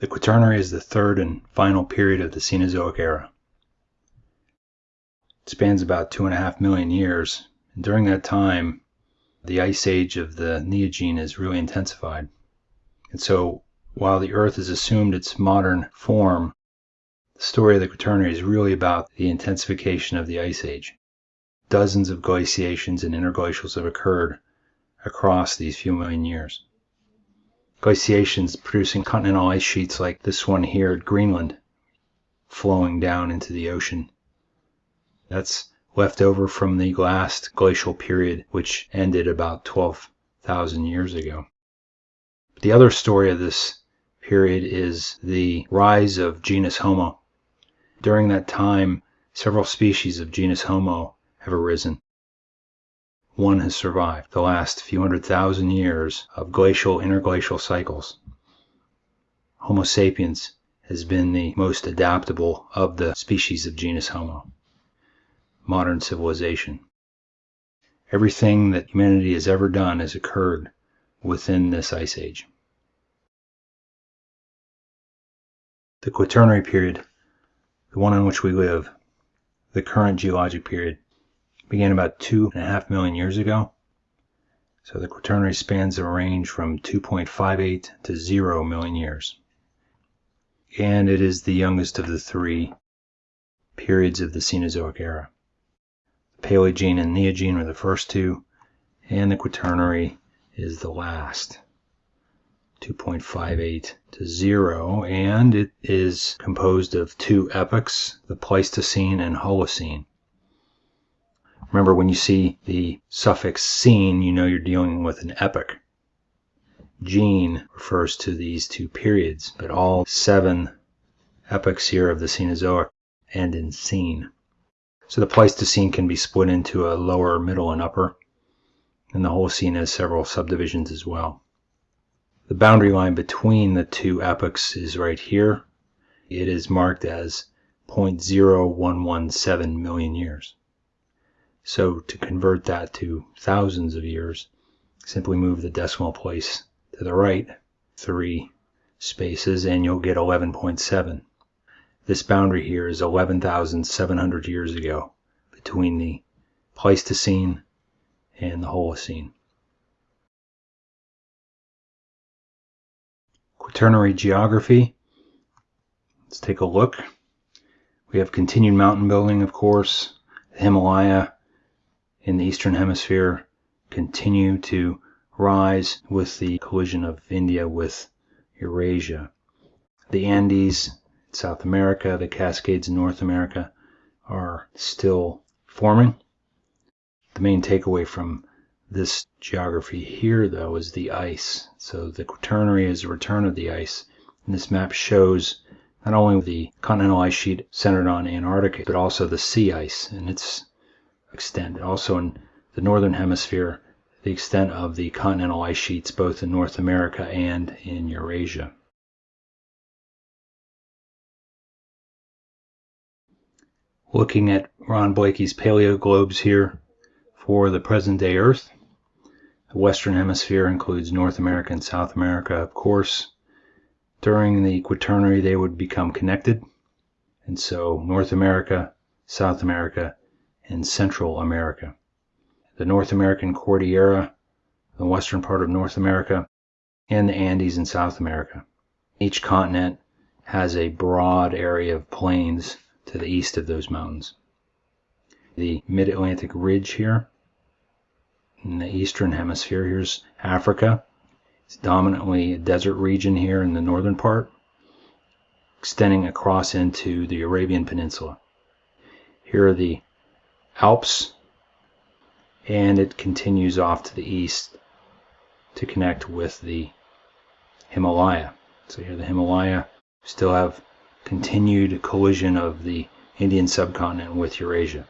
The Quaternary is the third and final period of the Cenozoic era. It spans about two and a half million years, and during that time, the ice age of the Neogene is really intensified. And so, while the Earth has assumed its modern form, the story of the Quaternary is really about the intensification of the ice age. Dozens of glaciations and interglacials have occurred across these few million years glaciations producing continental ice sheets like this one here at Greenland flowing down into the ocean. That's left over from the last glacial period, which ended about 12,000 years ago. But The other story of this period is the rise of genus Homo. During that time, several species of genus Homo have arisen one has survived the last few hundred thousand years of glacial interglacial cycles. Homo sapiens has been the most adaptable of the species of genus Homo. Modern civilization. Everything that humanity has ever done has occurred within this ice age. The Quaternary period, the one in which we live, the current geologic period, began about two and a half million years ago. So the Quaternary spans a range from 2.58 to 0 million years. And it is the youngest of the three periods of the Cenozoic era. The Paleogene and Neogene were the first two, and the Quaternary is the last. 2.58 to 0, and it is composed of two epochs, the Pleistocene and Holocene. Remember, when you see the suffix "cene," you know you're dealing with an epoch. Gene refers to these two periods, but all seven epochs here of the Cenozoic end in "cene." So the Pleistocene can be split into a lower, middle, and upper, and the Holocene has several subdivisions as well. The boundary line between the two epochs is right here. It is marked as 0.0117 million years. So to convert that to thousands of years, simply move the decimal place to the right three spaces and you'll get 11.7. This boundary here is 11,700 years ago between the Pleistocene and the Holocene. Quaternary geography. Let's take a look. We have continued mountain building, of course, the Himalaya, in the eastern hemisphere continue to rise with the collision of India with Eurasia. The Andes South America, the Cascades in North America are still forming. The main takeaway from this geography here, though, is the ice. So the Quaternary is a return of the ice. And this map shows not only the continental ice sheet centered on Antarctica, but also the sea ice and its extent. Also in the northern hemisphere, the extent of the continental ice sheets both in North America and in Eurasia. Looking at Ron Blakey's paleoglobes here for the present day Earth. The western hemisphere includes North America and South America, of course. During the Quaternary, they would become connected. And so North America, South America, and Central America. The North American Cordillera, the western part of North America, and the Andes in South America. Each continent has a broad area of plains to the east of those mountains. The mid Atlantic ridge here in the eastern hemisphere, here's Africa. It's dominantly a desert region here in the northern part, extending across into the Arabian Peninsula. Here are the Alps, and it continues off to the east to connect with the Himalaya. So here the Himalaya still have continued collision of the Indian subcontinent with Eurasia.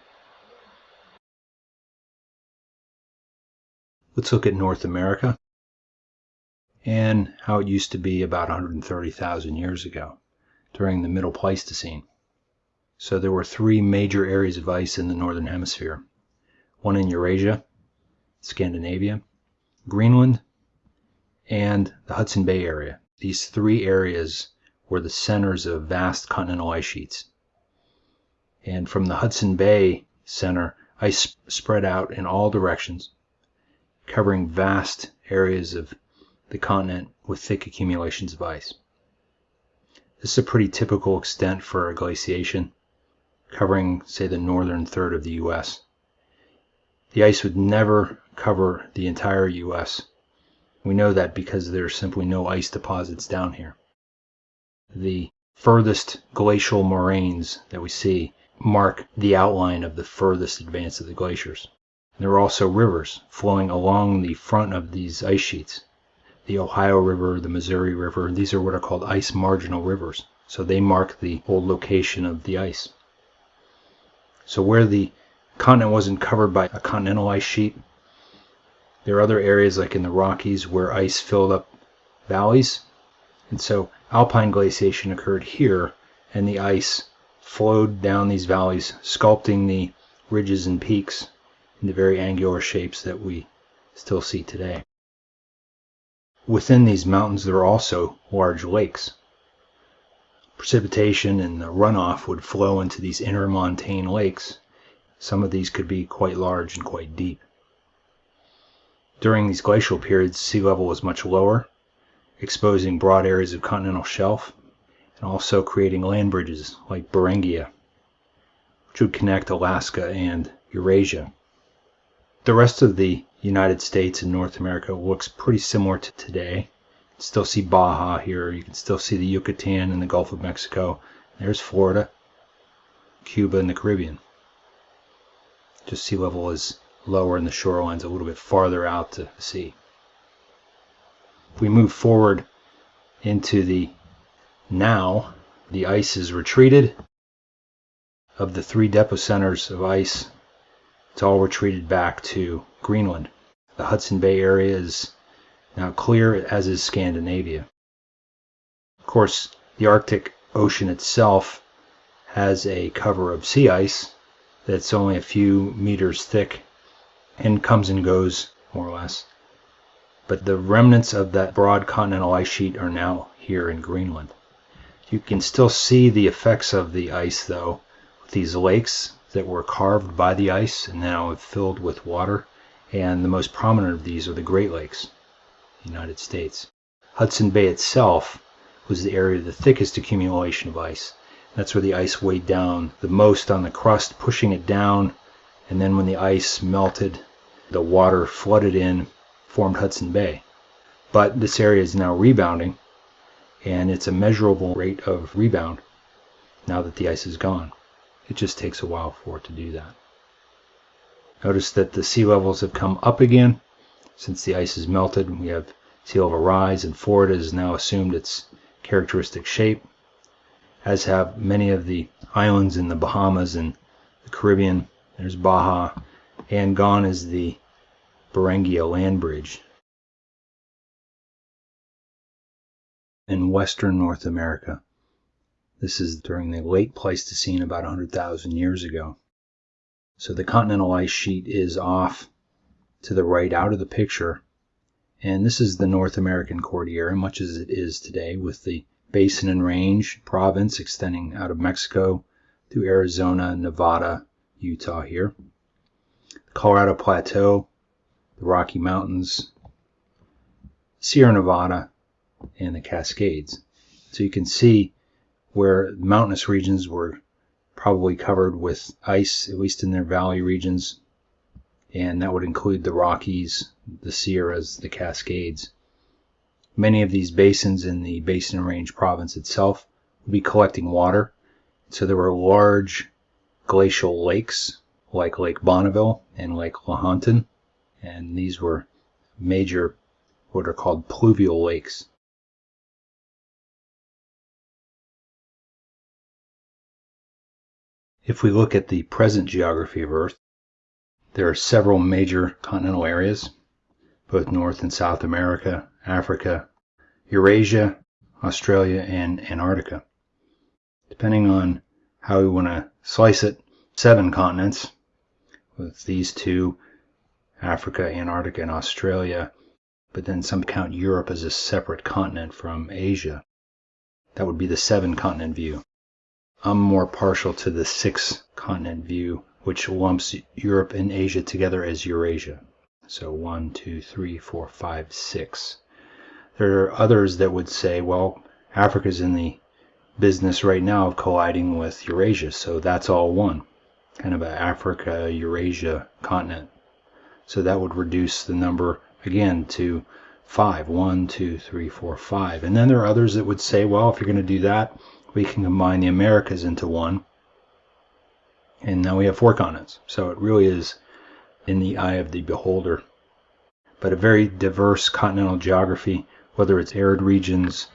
Let's look at North America and how it used to be about 130,000 years ago during the Middle Pleistocene. So there were three major areas of ice in the northern hemisphere. One in Eurasia, Scandinavia, Greenland, and the Hudson Bay area. These three areas were the centers of vast continental ice sheets. And from the Hudson Bay center, ice spread out in all directions, covering vast areas of the continent with thick accumulations of ice. This is a pretty typical extent for a glaciation, covering, say, the northern third of the U.S. The ice would never cover the entire U.S. We know that because there are simply no ice deposits down here. The furthest glacial moraines that we see mark the outline of the furthest advance of the glaciers. There are also rivers flowing along the front of these ice sheets. The Ohio River, the Missouri River, these are what are called ice marginal rivers. So they mark the old location of the ice. So where the continent wasn't covered by a continental ice sheet, there are other areas like in the Rockies where ice filled up valleys. And so alpine glaciation occurred here and the ice flowed down these valleys, sculpting the ridges and peaks into very angular shapes that we still see today. Within these mountains, there are also large lakes. Precipitation and the runoff would flow into these intermontane lakes. Some of these could be quite large and quite deep. During these glacial periods, sea level was much lower, exposing broad areas of continental shelf and also creating land bridges like Beringia, which would connect Alaska and Eurasia. The rest of the United States and North America looks pretty similar to today. Still see Baja here. You can still see the Yucatan and the Gulf of Mexico. There's Florida, Cuba, and the Caribbean. Just sea level is lower and the shoreline's a little bit farther out to sea. If we move forward into the now the ice is retreated. Of the three depot centers of ice, it's all retreated back to Greenland. The Hudson Bay area is now clear, as is Scandinavia. Of course, the Arctic Ocean itself has a cover of sea ice that's only a few meters thick and comes and goes, more or less. But the remnants of that broad continental ice sheet are now here in Greenland. You can still see the effects of the ice though, with these lakes that were carved by the ice and now filled with water. And the most prominent of these are the Great Lakes, the United States. Hudson Bay itself was the area of the thickest accumulation of ice. That's where the ice weighed down the most on the crust, pushing it down. And then when the ice melted, the water flooded in, formed Hudson Bay. But this area is now rebounding and it's a measurable rate of rebound now that the ice is gone. It just takes a while for it to do that. Notice that the sea levels have come up again since the ice is melted. We have sea level rise and Florida has now assumed its characteristic shape, as have many of the islands in the Bahamas and the Caribbean. There's Baja, and gone is the Beringia land bridge in western North America. This is during the late Pleistocene, about 100,000 years ago. So the continental ice sheet is off to the right out of the picture. And this is the North American Cordillera, much as it is today, with the Basin and Range province extending out of Mexico through Arizona, Nevada, Utah here. The Colorado Plateau, the Rocky Mountains, Sierra Nevada, and the Cascades. So you can see where mountainous regions were probably covered with ice, at least in their valley regions, and that would include the Rockies, the Sierras, the Cascades. Many of these basins in the Basin Range province itself would be collecting water. So there were large glacial lakes like Lake Bonneville and Lake Lahontan, and these were major what are called pluvial lakes. If we look at the present geography of Earth, there are several major continental areas, both North and South America, Africa, Eurasia, Australia, and Antarctica. Depending on how we want to slice it, seven continents, with these two, Africa, Antarctica, and Australia, but then some count Europe as a separate continent from Asia. That would be the seven continent view. I'm more partial to the six continent view, which lumps Europe and Asia together as Eurasia. So one, two, three, four, five, six. There are others that would say, well, Africa's in the business right now of colliding with Eurasia, so that's all one. Kind of an Africa Eurasia continent. So that would reduce the number again to five. One, two, three, four, five. And then there are others that would say, well, if you're going to do that, we can combine the Americas into one. And now we have four continents. So it really is in the eye of the beholder. But a very diverse continental geography, whether it's arid regions,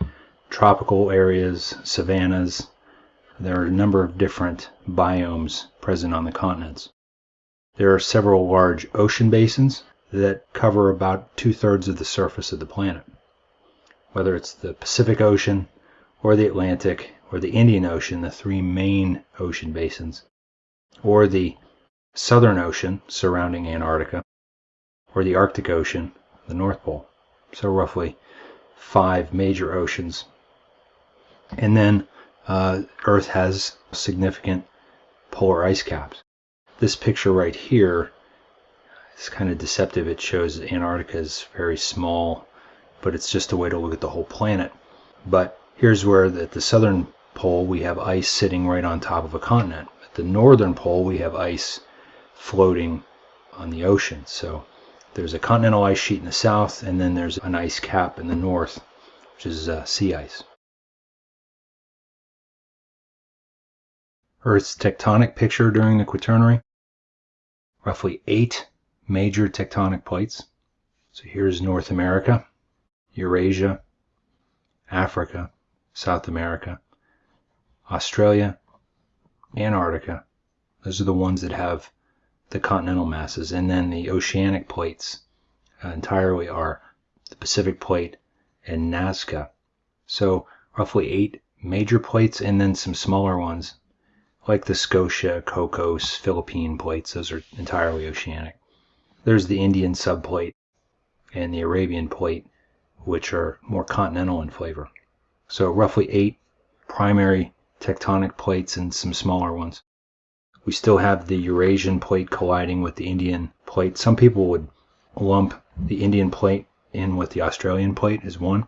tropical areas, savannas, there are a number of different biomes present on the continents. There are several large ocean basins that cover about two thirds of the surface of the planet. Whether it's the Pacific Ocean, or the Atlantic, or the Indian Ocean, the three main ocean basins, or the Southern Ocean surrounding Antarctica, or the Arctic Ocean, the North Pole. So, roughly five major oceans. And then uh, Earth has significant polar ice caps. This picture right here is kind of deceptive. It shows Antarctica is very small, but it's just a way to look at the whole planet. But here's where at the southern pole we have ice sitting right on top of a continent. The northern pole we have ice floating on the ocean. So there's a continental ice sheet in the south, and then there's an ice cap in the north, which is uh, sea ice. Earth's tectonic picture during the Quaternary. Roughly eight major tectonic plates. So here's North America, Eurasia, Africa, South America, Australia, Antarctica. Those are the ones that have the continental masses. And then the oceanic plates uh, entirely are the Pacific Plate and Nazca. So roughly eight major plates and then some smaller ones like the Scotia, Cocos, Philippine plates. Those are entirely oceanic. There's the Indian subplate and the Arabian plate, which are more continental in flavor. So roughly eight primary tectonic plates and some smaller ones. We still have the Eurasian plate colliding with the Indian plate. Some people would lump the Indian plate in with the Australian plate as one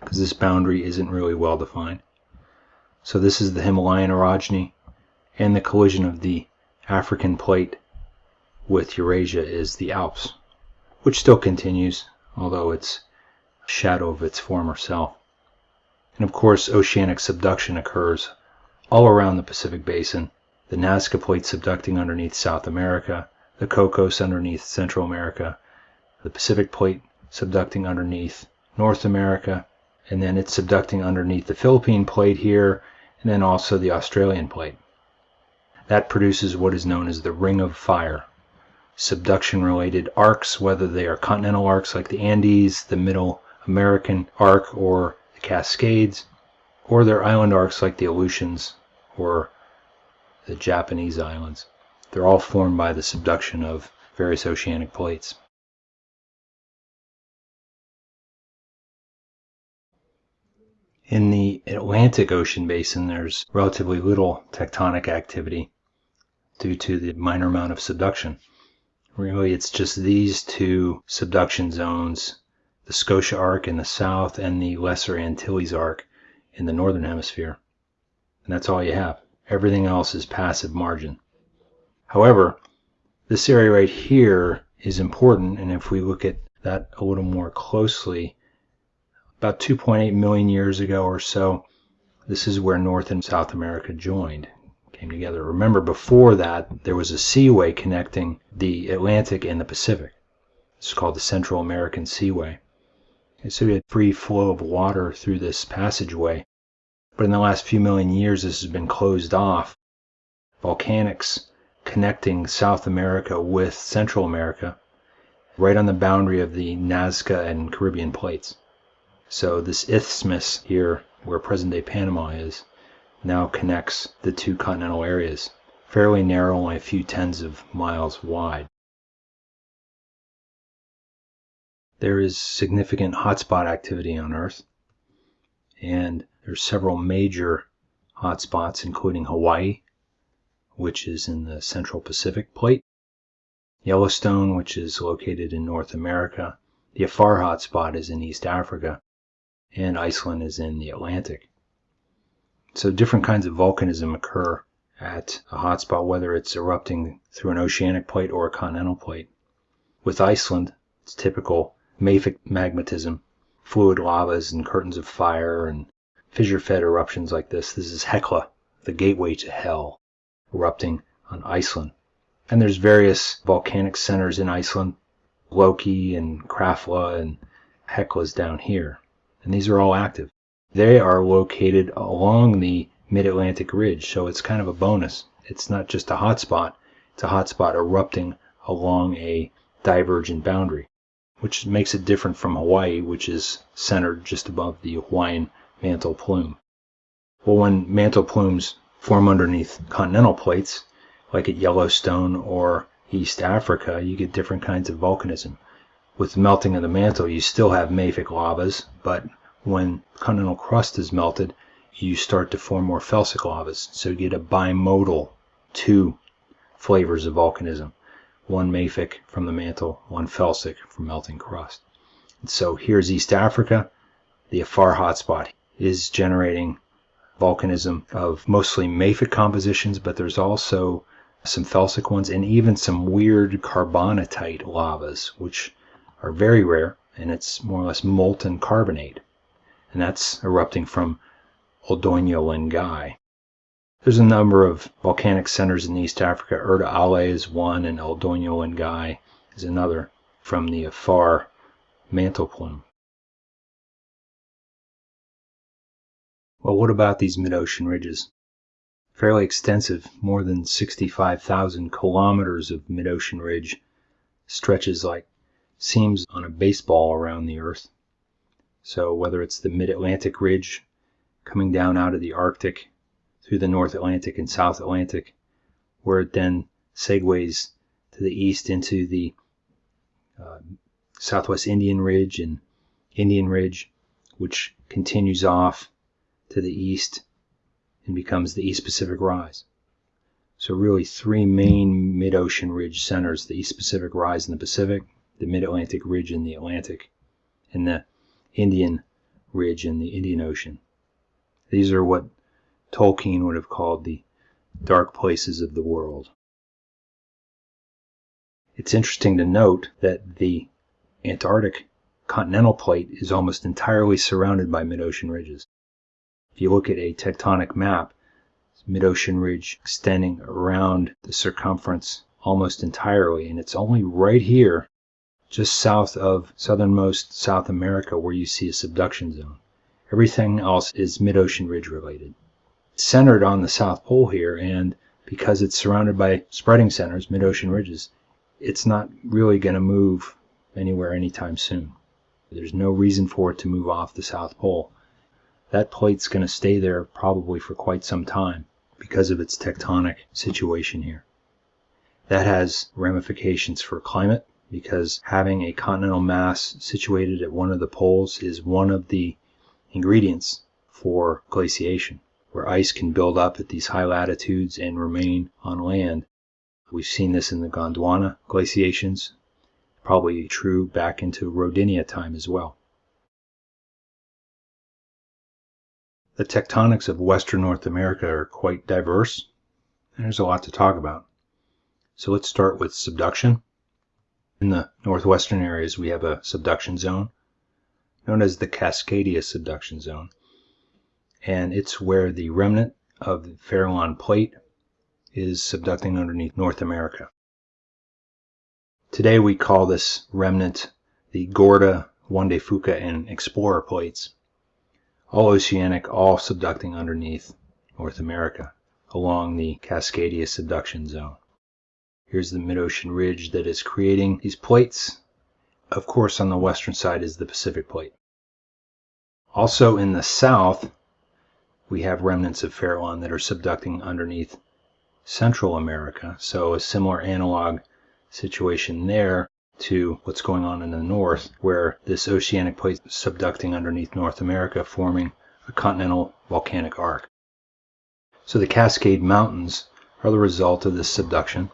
because this boundary isn't really well defined. So this is the Himalayan orogeny and the collision of the African plate with Eurasia is the Alps, which still continues, although it's a shadow of its former self. And of course, oceanic subduction occurs all around the Pacific Basin, the Nazca Plate subducting underneath South America, the Cocos underneath Central America, the Pacific Plate subducting underneath North America, and then it's subducting underneath the Philippine Plate here, and then also the Australian Plate. That produces what is known as the Ring of Fire. Subduction related arcs, whether they are continental arcs like the Andes, the Middle American arc, or the Cascades, or they're island arcs like the Aleutians or the Japanese islands. They're all formed by the subduction of various oceanic plates. In the Atlantic Ocean basin, there's relatively little tectonic activity due to the minor amount of subduction. Really, it's just these two subduction zones, the Scotia Arc in the south and the Lesser Antilles Arc in the northern hemisphere. And that's all you have. Everything else is passive margin. However, this area right here is important, and if we look at that a little more closely, about 2.8 million years ago or so, this is where North and South America joined came together. Remember, before that, there was a seaway connecting the Atlantic and the Pacific. It's called the Central American Seaway. And so we had free flow of water through this passageway. But in the last few million years, this has been closed off. Volcanics connecting South America with Central America, right on the boundary of the Nazca and Caribbean plates. So this isthmus here, where present-day Panama is, now connects the two continental areas, fairly narrow, only a few tens of miles wide. There is significant hotspot activity on Earth, and There's several major hotspots, including Hawaii, which is in the Central Pacific Plate, Yellowstone, which is located in North America, the Afar hotspot is in East Africa, and Iceland is in the Atlantic. So different kinds of volcanism occur at a hotspot, whether it's erupting through an oceanic plate or a continental plate. With Iceland, it's typical mafic magmatism, fluid lavas and curtains of fire and fissure-fed eruptions like this. This is Hekla, the gateway to hell, erupting on Iceland. And there's various volcanic centers in Iceland, Loki and Krafla and Hekla's down here. And these are all active. They are located along the mid-Atlantic ridge, so it's kind of a bonus. It's not just a hotspot, it's a hotspot erupting along a divergent boundary, which makes it different from Hawaii, which is centered just above the Hawaiian mantle plume. Well, when mantle plumes form underneath continental plates, like at Yellowstone or East Africa, you get different kinds of volcanism. With melting of the mantle, you still have mafic lavas, but when continental crust is melted, you start to form more felsic lavas. So you get a bimodal two flavors of volcanism. One mafic from the mantle, one felsic from melting crust. And so here's East Africa. The Afar hotspot is generating volcanism of mostly mafic compositions, but there's also some felsic ones and even some weird carbonatite lavas, which are very rare, and it's more or less molten carbonate. And that's erupting from Ol Doinyo Lengai. There's a number of volcanic centers in East Africa. Erta Ale is one, and Ol Doinyo Lengai is another from the Afar mantle plume. Well, what about these mid-ocean ridges? Fairly extensive, more than 65,000 kilometers of mid-ocean ridge stretches like seams on a baseball around the Earth. So whether it's the mid-Atlantic ridge coming down out of the Arctic through the North Atlantic and South Atlantic, where it then segues to the east into the uh, Southwest Indian Ridge and Indian Ridge, which continues off to the east and becomes the East Pacific Rise. So really three main mid-ocean ridge centers, the East Pacific Rise in the Pacific, the Mid-Atlantic Ridge in the Atlantic, and the Indian Ridge in the Indian Ocean. These are what Tolkien would have called the dark places of the world. It's interesting to note that the Antarctic continental plate is almost entirely surrounded by mid-ocean ridges. If you look at a tectonic map, mid-ocean ridge extending around the circumference almost entirely, and it's only right here, just south of southernmost South America, where you see a subduction zone. Everything else is mid-ocean ridge related. It's centered on the South Pole here, and because it's surrounded by spreading centers, mid-ocean ridges, it's not really going to move anywhere anytime soon. There's no reason for it to move off the South Pole that plate's going to stay there probably for quite some time because of its tectonic situation here. That has ramifications for climate because having a continental mass situated at one of the poles is one of the ingredients for glaciation, where ice can build up at these high latitudes and remain on land. We've seen this in the Gondwana glaciations, probably true back into Rodinia time as well. The tectonics of Western North America are quite diverse, and there's a lot to talk about. So let's start with subduction. In the northwestern areas, we have a subduction zone known as the Cascadia subduction zone, and it's where the remnant of the Farallon plate is subducting underneath North America. Today we call this remnant the Gorda, Juan de Fuca, and Explorer plates all oceanic, all subducting underneath North America along the Cascadia subduction zone. Here's the mid-ocean ridge that is creating these plates. Of course, on the western side is the Pacific plate. Also in the south, we have remnants of Farallon that are subducting underneath Central America. So a similar analog situation there to what's going on in the north, where this oceanic plate is subducting underneath North America, forming a continental volcanic arc. So the Cascade Mountains are the result of this subduction,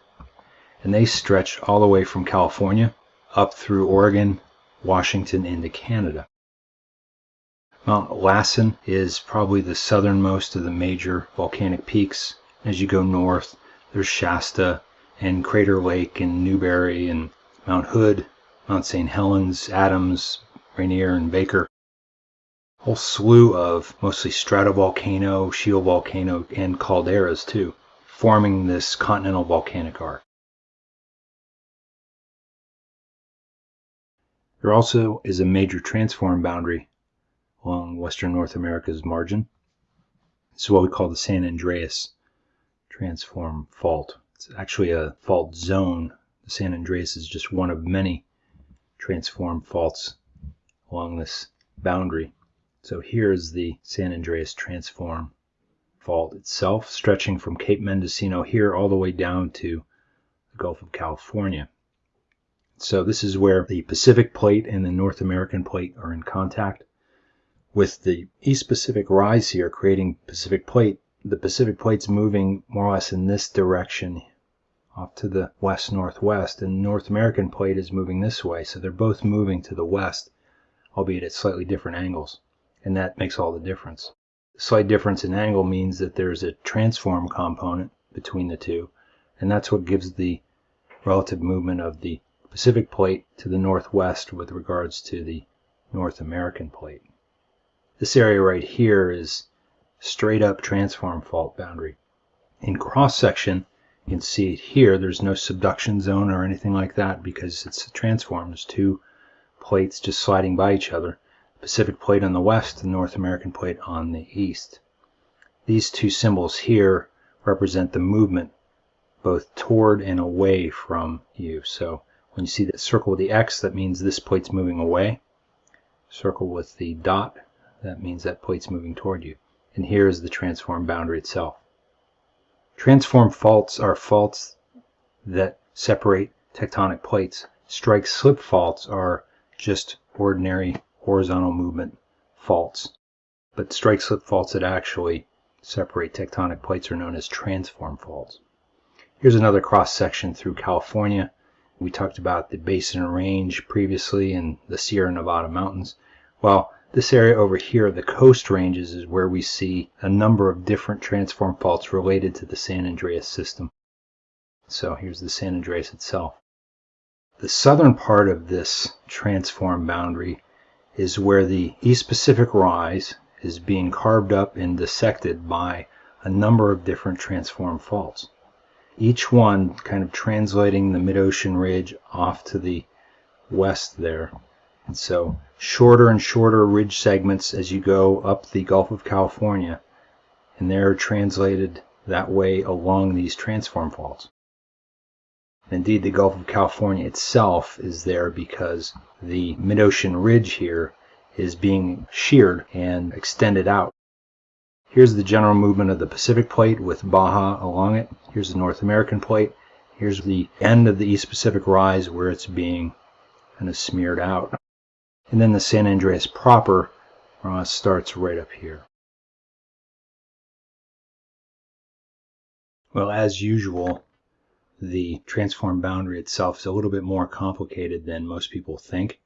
and they stretch all the way from California up through Oregon, Washington, into Canada. Mount Lassen is probably the southernmost of the major volcanic peaks. As you go north, there's Shasta and Crater Lake and Newberry and Mount Hood, Mount St. Helens, Adams, Rainier, and Baker. A whole slew of mostly stratovolcano, shield volcano, and calderas too, forming this continental volcanic arc. There also is a major transform boundary along western North America's margin. This is what we call the San Andreas transform fault. It's actually a fault zone. San Andreas is just one of many transform faults along this boundary. So here's the San Andreas transform fault itself, stretching from Cape Mendocino here all the way down to the Gulf of California. So this is where the Pacific plate and the North American plate are in contact with the East Pacific rise here creating Pacific plate, the Pacific plate's moving more or less in this direction off to the west northwest and North American plate is moving this way so they're both moving to the west albeit at slightly different angles and that makes all the difference. The slight difference in angle means that there's a transform component between the two and that's what gives the relative movement of the Pacific plate to the northwest with regards to the North American plate. This area right here is straight up transform fault boundary. In cross section, you can see it here, there's no subduction zone or anything like that because it's a transform. There's two plates just sliding by each other. Pacific plate on the west, the North American plate on the east. These two symbols here represent the movement both toward and away from you. So when you see the circle with the X, that means this plate's moving away. Circle with the dot that means that plate's moving toward you. And here is the transform boundary itself. Transform faults are faults that separate tectonic plates. Strike slip faults are just ordinary horizontal movement faults. But strike slip faults that actually separate tectonic plates are known as transform faults. Here's another cross section through California. We talked about the Basin Range previously and the Sierra Nevada mountains. Well, this area over here, the coast ranges, is where we see a number of different transform faults related to the San Andreas system. So here's the San Andreas itself. The southern part of this transform boundary is where the East Pacific rise is being carved up and dissected by a number of different transform faults. Each one kind of translating the mid-ocean ridge off to the west there and so shorter and shorter ridge segments as you go up the Gulf of California, and they're translated that way along these transform faults. Indeed, the Gulf of California itself is there because the mid-ocean ridge here is being sheared and extended out. Here's the general movement of the Pacific plate with Baja along it. Here's the North American plate. Here's the end of the East Pacific rise where it's being kind of smeared out. And then the San Andreas proper uh, starts right up here. Well, as usual, the transform boundary itself is a little bit more complicated than most people think.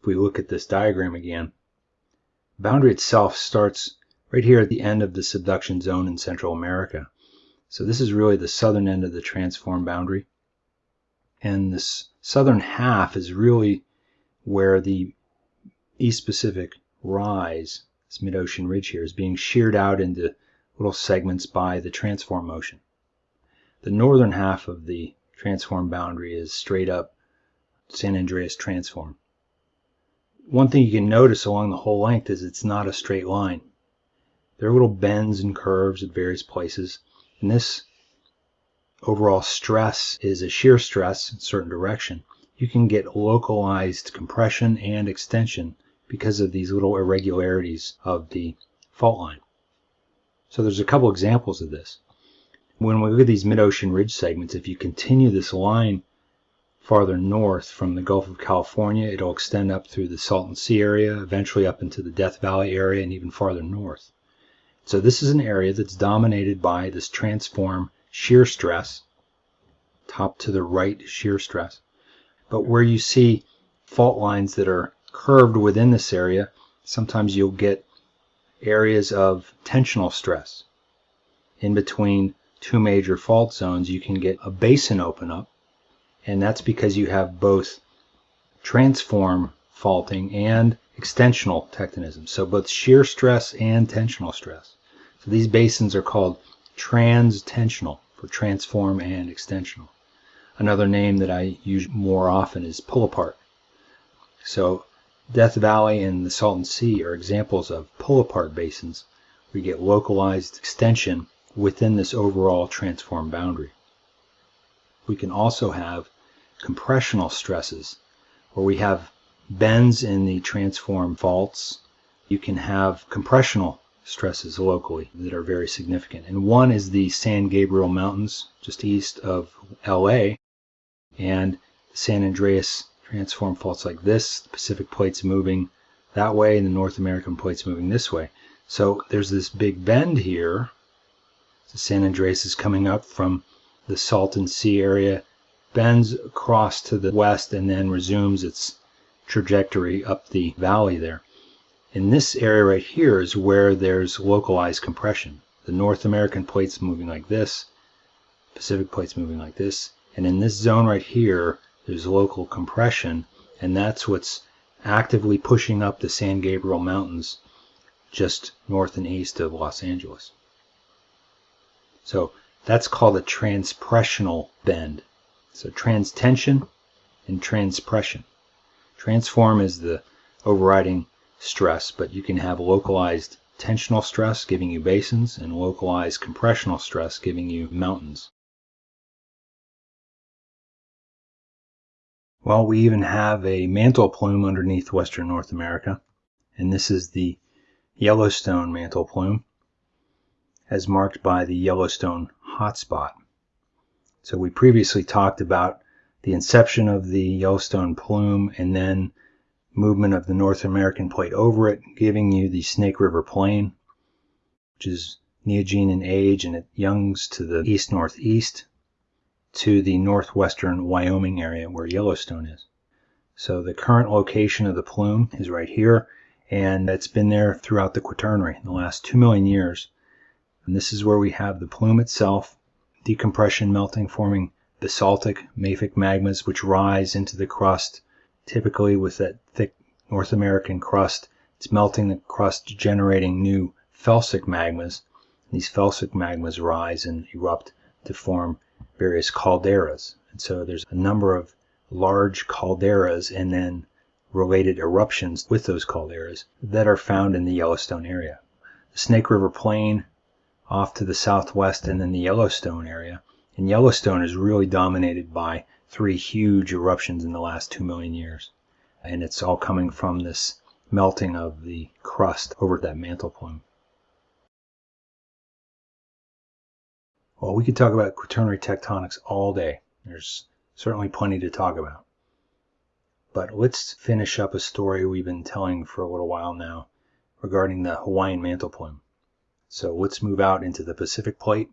If we look at this diagram again, boundary itself starts right here at the end of the subduction zone in Central America. So this is really the southern end of the transform boundary. And this southern half is really where the East Pacific rise, this mid-ocean ridge here, is being sheared out into little segments by the transform motion. The northern half of the transform boundary is straight up San Andreas transform. One thing you can notice along the whole length is it's not a straight line. There are little bends and curves at various places, and this overall stress is a shear stress in a certain direction you can get localized compression and extension because of these little irregularities of the fault line. So there's a couple examples of this. When we look at these mid-ocean ridge segments, if you continue this line farther north from the Gulf of California. It'll extend up through the Salton Sea area, eventually up into the Death Valley area, and even farther north. So this is an area that's dominated by this transform shear stress, top to the right shear stress. But where you see fault lines that are curved within this area, sometimes you'll get areas of tensional stress. In between two major fault zones, you can get a basin open up, and that's because you have both transform faulting and extensional tectonism. So both shear stress and tensional stress. So these basins are called transtensional for transform and extensional. Another name that I use more often is pull apart. So Death Valley and the Salton Sea are examples of pull apart basins you get localized extension within this overall transform boundary. We can also have compressional stresses where we have bends in the transform faults. You can have compressional stresses locally that are very significant. And one is the San Gabriel Mountains, just east of LA, and the San Andreas transform faults like this. The Pacific plate's moving that way, and the North American plate's moving this way. So there's this big bend here. The San Andreas is coming up from the Salton Sea area, bends across to the west, and then resumes its trajectory up the valley there. In this area right here is where there's localized compression. The North American plate's moving like this, Pacific plate's moving like this, and in this zone right here, there's local compression, and that's what's actively pushing up the San Gabriel Mountains just north and east of Los Angeles. So that's called a transpressional bend. So transtension and transpression. Transform is the overriding stress, but you can have localized tensional stress giving you basins and localized compressional stress giving you mountains. Well, we even have a mantle plume underneath western North America, and this is the Yellowstone mantle plume, as marked by the Yellowstone hotspot. So we previously talked about the inception of the Yellowstone plume and then movement of the North American plate over it, giving you the Snake River Plain, which is neogene in age and it youngs to the east northeast to the northwestern Wyoming area where Yellowstone is. So the current location of the plume is right here, and it's been there throughout the Quaternary in the last two million years. And this is where we have the plume itself, decompression melting, forming basaltic mafic magmas which rise into the crust typically with that thick North American crust. It's melting the crust, generating new felsic magmas. These felsic magmas rise and erupt to form various calderas. And so there's a number of large calderas and then related eruptions with those calderas that are found in the Yellowstone area. The Snake River Plain off to the southwest and then the Yellowstone area. And Yellowstone is really dominated by three huge eruptions in the last two million years. And it's all coming from this melting of the crust over that mantle plume. Well, we could talk about quaternary tectonics all day. There's certainly plenty to talk about. But let's finish up a story we've been telling for a little while now regarding the Hawaiian mantle plume. So let's move out into the Pacific plate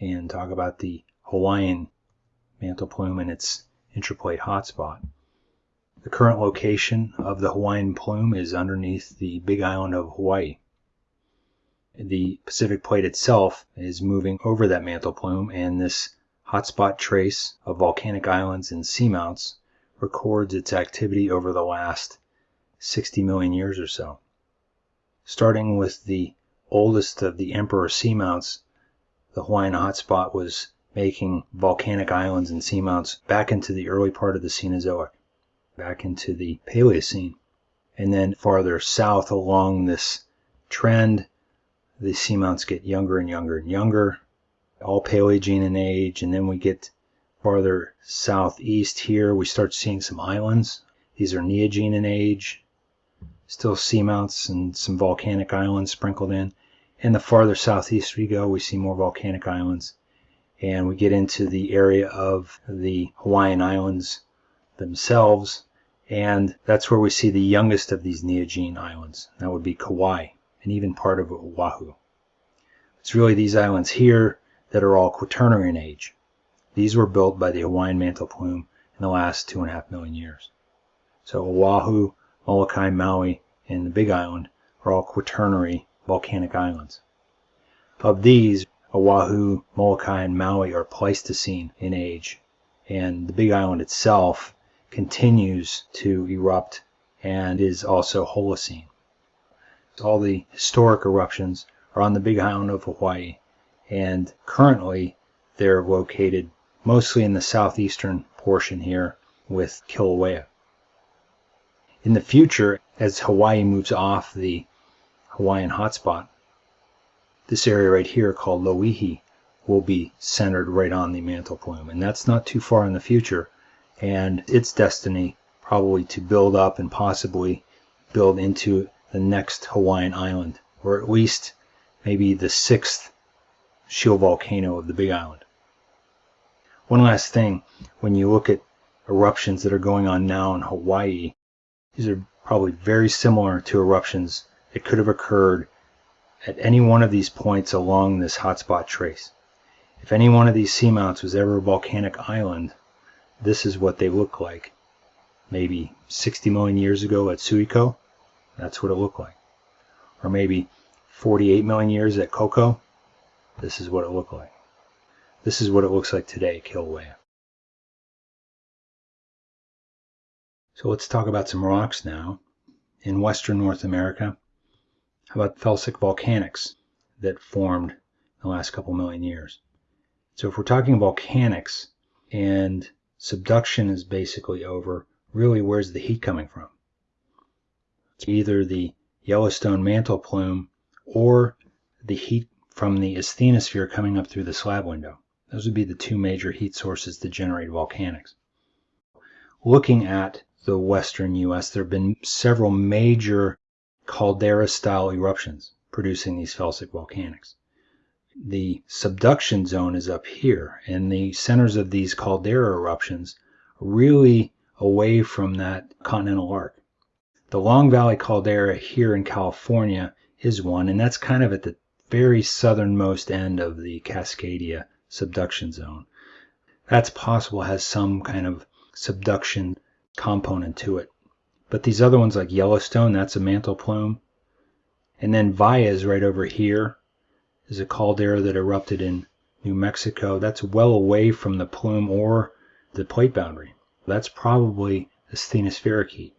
and talk about the Hawaiian mantle plume and its intraplate hotspot. The current location of the Hawaiian plume is underneath the Big Island of Hawaii. The Pacific plate itself is moving over that mantle plume, and this hotspot trace of volcanic islands and seamounts records its activity over the last 60 million years or so. Starting with the oldest of the emperor seamounts, the Hawaiian hotspot was making volcanic islands and seamounts back into the early part of the Cenozoic, back into the Paleocene. And then farther south along this trend, the seamounts get younger and younger and younger, all Paleogene in age. And then we get farther southeast here, we start seeing some islands. These are Neogene in age, still seamounts and some volcanic islands sprinkled in. And the farther southeast we go, we see more volcanic islands and we get into the area of the Hawaiian Islands themselves, and that's where we see the youngest of these Neogene islands. That would be Kauai, and even part of Oahu. It's really these islands here that are all quaternary in age. These were built by the Hawaiian mantle plume in the last two and a half million years. So Oahu, Molokai, Maui, and the Big Island are all quaternary volcanic islands. Of these, Oahu, Molokai, and Maui are Pleistocene in age, and the Big Island itself continues to erupt and is also Holocene. All the historic eruptions are on the Big Island of Hawaii, and currently they're located mostly in the southeastern portion here with Kilauea. In the future, as Hawaii moves off the Hawaiian hotspot, this area right here called Loihi will be centered right on the mantle plume. And that's not too far in the future. And its destiny probably to build up and possibly build into the next Hawaiian island, or at least maybe the sixth shield volcano of the Big Island. One last thing, when you look at eruptions that are going on now in Hawaii, these are probably very similar to eruptions that could have occurred at any one of these points along this hotspot trace. If any one of these seamounts was ever a volcanic island, this is what they look like. Maybe 60 million years ago at Suiko, that's what it looked like. Or maybe 48 million years at Koko, this is what it looked like. This is what it looks like today at Kilauea. So let's talk about some rocks now. In western North America, how about felsic volcanics that formed in the last couple million years? So if we're talking volcanics and subduction is basically over, really where's the heat coming from? Either the Yellowstone mantle plume or the heat from the asthenosphere coming up through the slab window. Those would be the two major heat sources that generate volcanics. Looking at the western U.S., there have been several major caldera-style eruptions producing these felsic volcanics. The subduction zone is up here, and the centers of these caldera eruptions really away from that continental arc. The Long Valley caldera here in California is one, and that's kind of at the very southernmost end of the Cascadia subduction zone. That's possible has some kind of subduction component to it. But these other ones like Yellowstone, that's a mantle plume. And then Valles right over here is a caldera that erupted in New Mexico. That's well away from the plume or the plate boundary. That's probably asthenospheric heat.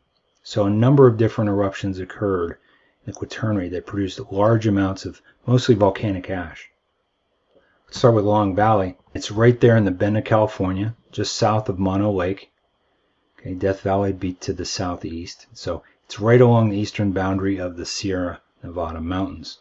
So a number of different eruptions occurred in the Quaternary that produced large amounts of mostly volcanic ash. Let's start with Long Valley. It's right there in the bend of California, just south of Mono Lake. Okay, Death Valley be to the southeast. So it's right along the eastern boundary of the Sierra Nevada mountains.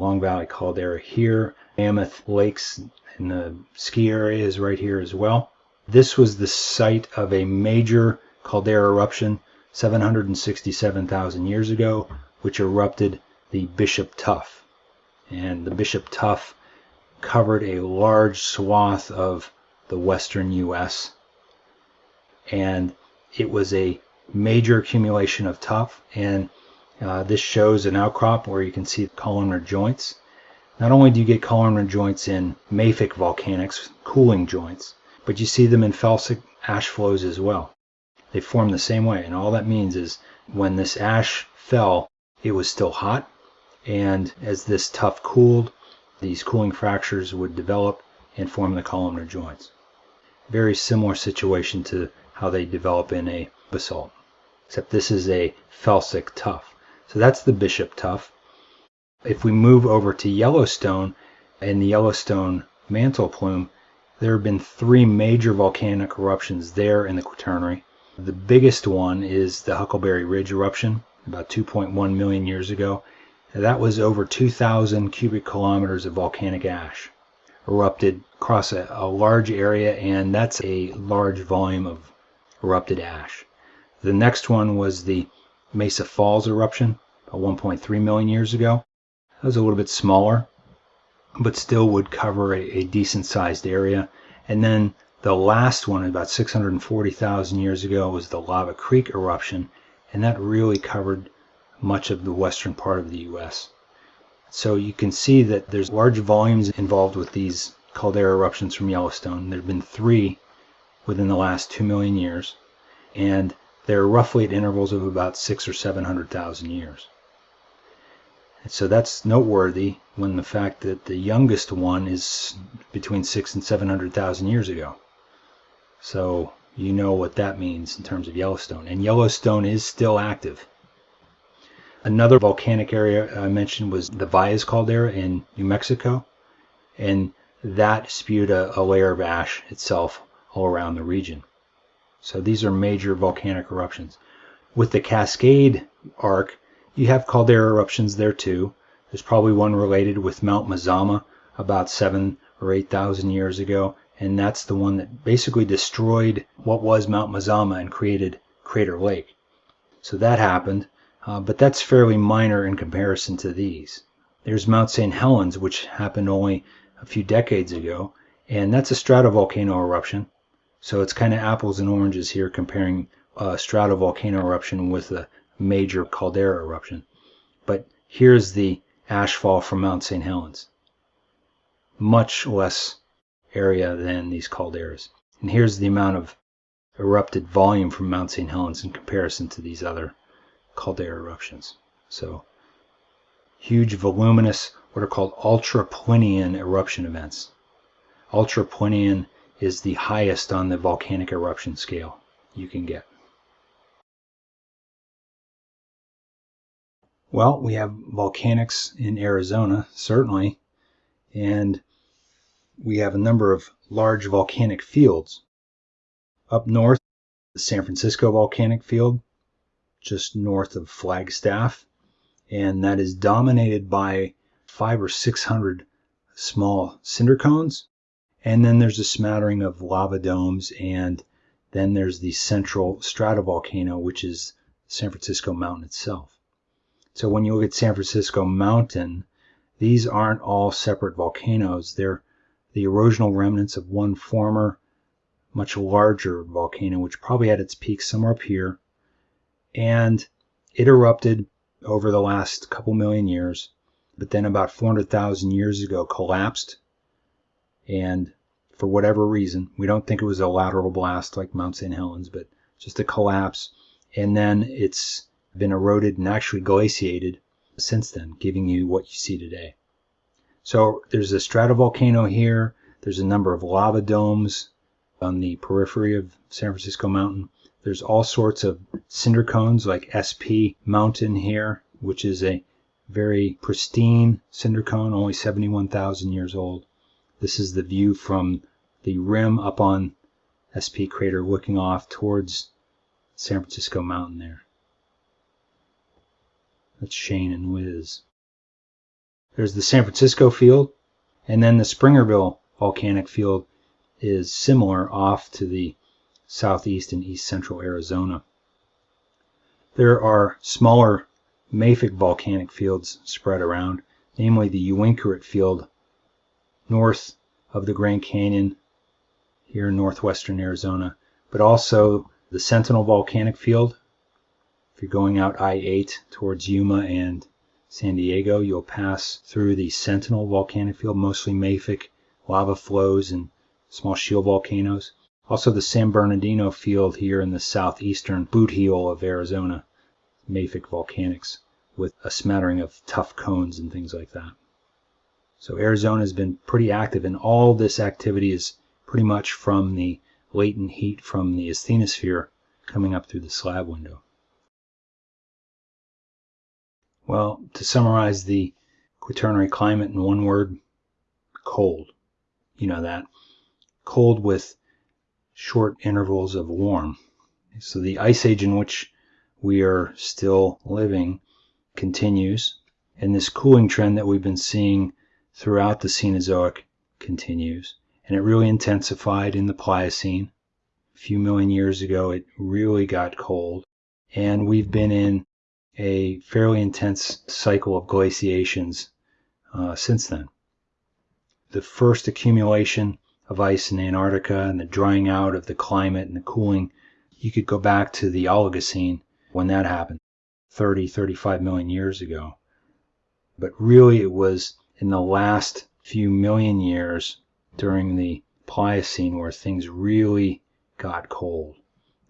Long Valley Caldera here. Mammoth Lakes in the ski area is right here as well. This was the site of a major caldera eruption 767,000 years ago, which erupted the Bishop Tuff. And the Bishop Tuff covered a large swath of the western U.S. And it was a major accumulation of tuff. And uh, this shows an outcrop where you can see columnar joints. Not only do you get columnar joints in mafic volcanics, cooling joints, but you see them in felsic ash flows as well. They form the same way. And all that means is when this ash fell, it was still hot. And as this tuff cooled, these cooling fractures would develop and form the columnar joints. Very similar situation to how they develop in a basalt, except this is a felsic tuff. So that's the Bishop Tuff. If we move over to Yellowstone and the Yellowstone mantle plume, there have been three major volcanic eruptions there in the Quaternary. The biggest one is the Huckleberry Ridge eruption about 2.1 million years ago. That was over 2,000 cubic kilometers of volcanic ash erupted across a, a, large area, and that's a large volume of erupted ash. The next one was the Mesa Falls eruption, about 1.3 million years ago. That was a little bit smaller, but still would cover a, a decent sized area. And then the last one, about 640,000 years ago, was the Lava Creek eruption, and that really covered much of the western part of the U.S. So you can see that there's large volumes involved with these caldera eruptions from Yellowstone. There have been three within the last two million years, and they're roughly at intervals of about six or seven hundred thousand years. And so that's noteworthy when the fact that the youngest one is between six and seven hundred thousand years ago. So you know what that means in terms of Yellowstone. And Yellowstone is still active. Another volcanic area I mentioned was the Valles caldera in New Mexico. And that spewed a, a layer of ash itself all around the region. So these are major volcanic eruptions. With the Cascade arc, you have caldera eruptions there too. There's probably one related with Mount Mazama about seven or eight thousand years ago, and that's the one that basically destroyed what was Mount Mazama and created Crater Lake. So that happened, uh, but that's fairly minor in comparison to these. There's Mount St. Helens, which happened only a few decades ago, and that's a stratovolcano eruption. So it's kind of apples and oranges here comparing a stratovolcano eruption with a major caldera eruption. But here's the ashfall from Mount St. Helens. Much less area than these calderas. And here's the amount of erupted volume from Mount St. Helens in comparison to these other caldera eruptions. So huge voluminous what are called ultra-Plinian eruption events. Ultra-Plinian is the highest on the volcanic eruption scale you can get. Well, we have volcanics in Arizona, certainly, and we have a number of large volcanic fields. Up north, the San Francisco volcanic field, just north of Flagstaff, and that is dominated by five or six hundred small cinder cones. And then there's a smattering of lava domes, and then there's the central stratovolcano, which is San Francisco Mountain itself. So when you look at San Francisco Mountain, these aren't all separate volcanoes. They're the erosional remnants of one former, much larger volcano, which probably had its peak somewhere up here. And it erupted over the last couple million years but then about 400,000 years ago collapsed. And for whatever reason, we don't think it was a lateral blast like Mount St. Helens, but just a collapse. And then it's been eroded and actually glaciated since then, giving you what you see today. So there's a stratovolcano here. There's a number of lava domes on the periphery of San Francisco Mountain. There's all sorts of cinder cones like SP Mountain here, which is a very pristine cinder cone, only 71,000 years old. This is the view from the rim up on SP crater looking off towards San Francisco Mountain there. That's Shane and Wiz. There's the San Francisco field, and then the Springerville volcanic field is similar off to the southeast and east central Arizona. There are smaller mafic volcanic fields spread around, namely the Uinkaret field north of the Grand Canyon here in northwestern Arizona, but also the Sentinel volcanic field. If you're going out I-8 towards Yuma and San Diego, you'll pass through the Sentinel volcanic field, mostly mafic lava flows and small shield volcanoes. Also the San Bernardino field here in the southeastern boot heel of Arizona mafic volcanics with a smattering of tuff cones and things like that. So Arizona has been pretty active, and all this activity is pretty much from the latent heat from the asthenosphere coming up through the slab window. Well, to summarize the quaternary climate in one word, cold. You know that. Cold with short intervals of warm. So the ice age in which we are still living continues, and this cooling trend that we've been seeing throughout the Cenozoic continues. And it really intensified in the Pliocene. A few million years ago, it really got cold. And we've been in a fairly intense cycle of glaciations uh, since then. the first accumulation of ice in Antarctica and the drying out of the climate and the cooling, you could go back to the Oligocene when that happened 30, 35 million years ago. But really, it was in the last few million years during the Pliocene where things really got cold.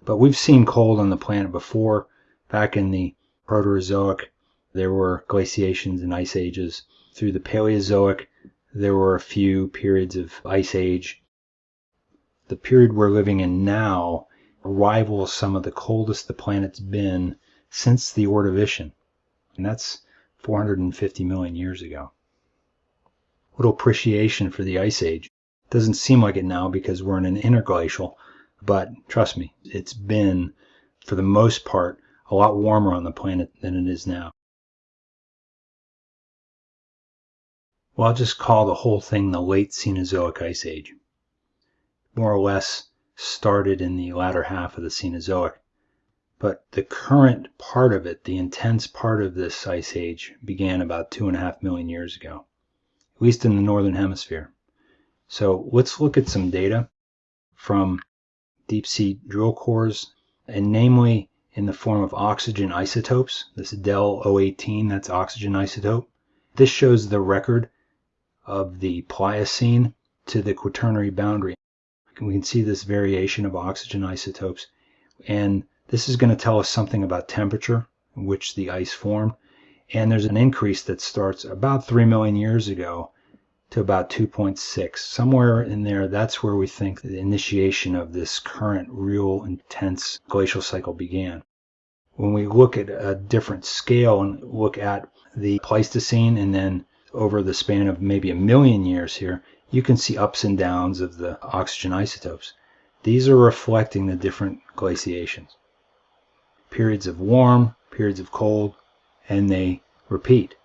But we've seen cold on the planet before. Back in the Proterozoic, there were glaciations and ice ages. Through the Paleozoic, there were a few periods of ice age. The period we're living in now rivals some of the coldest the planet's been since the Ordovician, and that's 450 million years ago. Little appreciation for the ice age. Doesn't seem like it now because we're in an interglacial, but trust me, it's been, for the most part, a lot warmer on the planet than it is now. Well, I'll just call the whole thing the late Cenozoic Ice Age. More or less started in the latter half of the Cenozoic. But the current part of it, the intense part of this ice age, began about two and a half million years ago, at least in the northern hemisphere. So let's look at some data from deep sea drill cores, and namely in the form of oxygen isotopes. This DEL 018, that's oxygen isotope. This shows the record of the Pliocene to the Quaternary boundary. We can see this variation of oxygen isotopes. And this is going to tell us something about temperature in which the ice formed. And there's an increase that starts about 3 million years ago to about 2.6. Somewhere in there, that's where we think the initiation of this current real intense glacial cycle began. When we look at a different scale and look at the Pleistocene and then over the span of maybe a million years here, you can see ups and downs of the oxygen isotopes. These are reflecting the different glaciations. Periods of warm, periods of cold, and they repeat.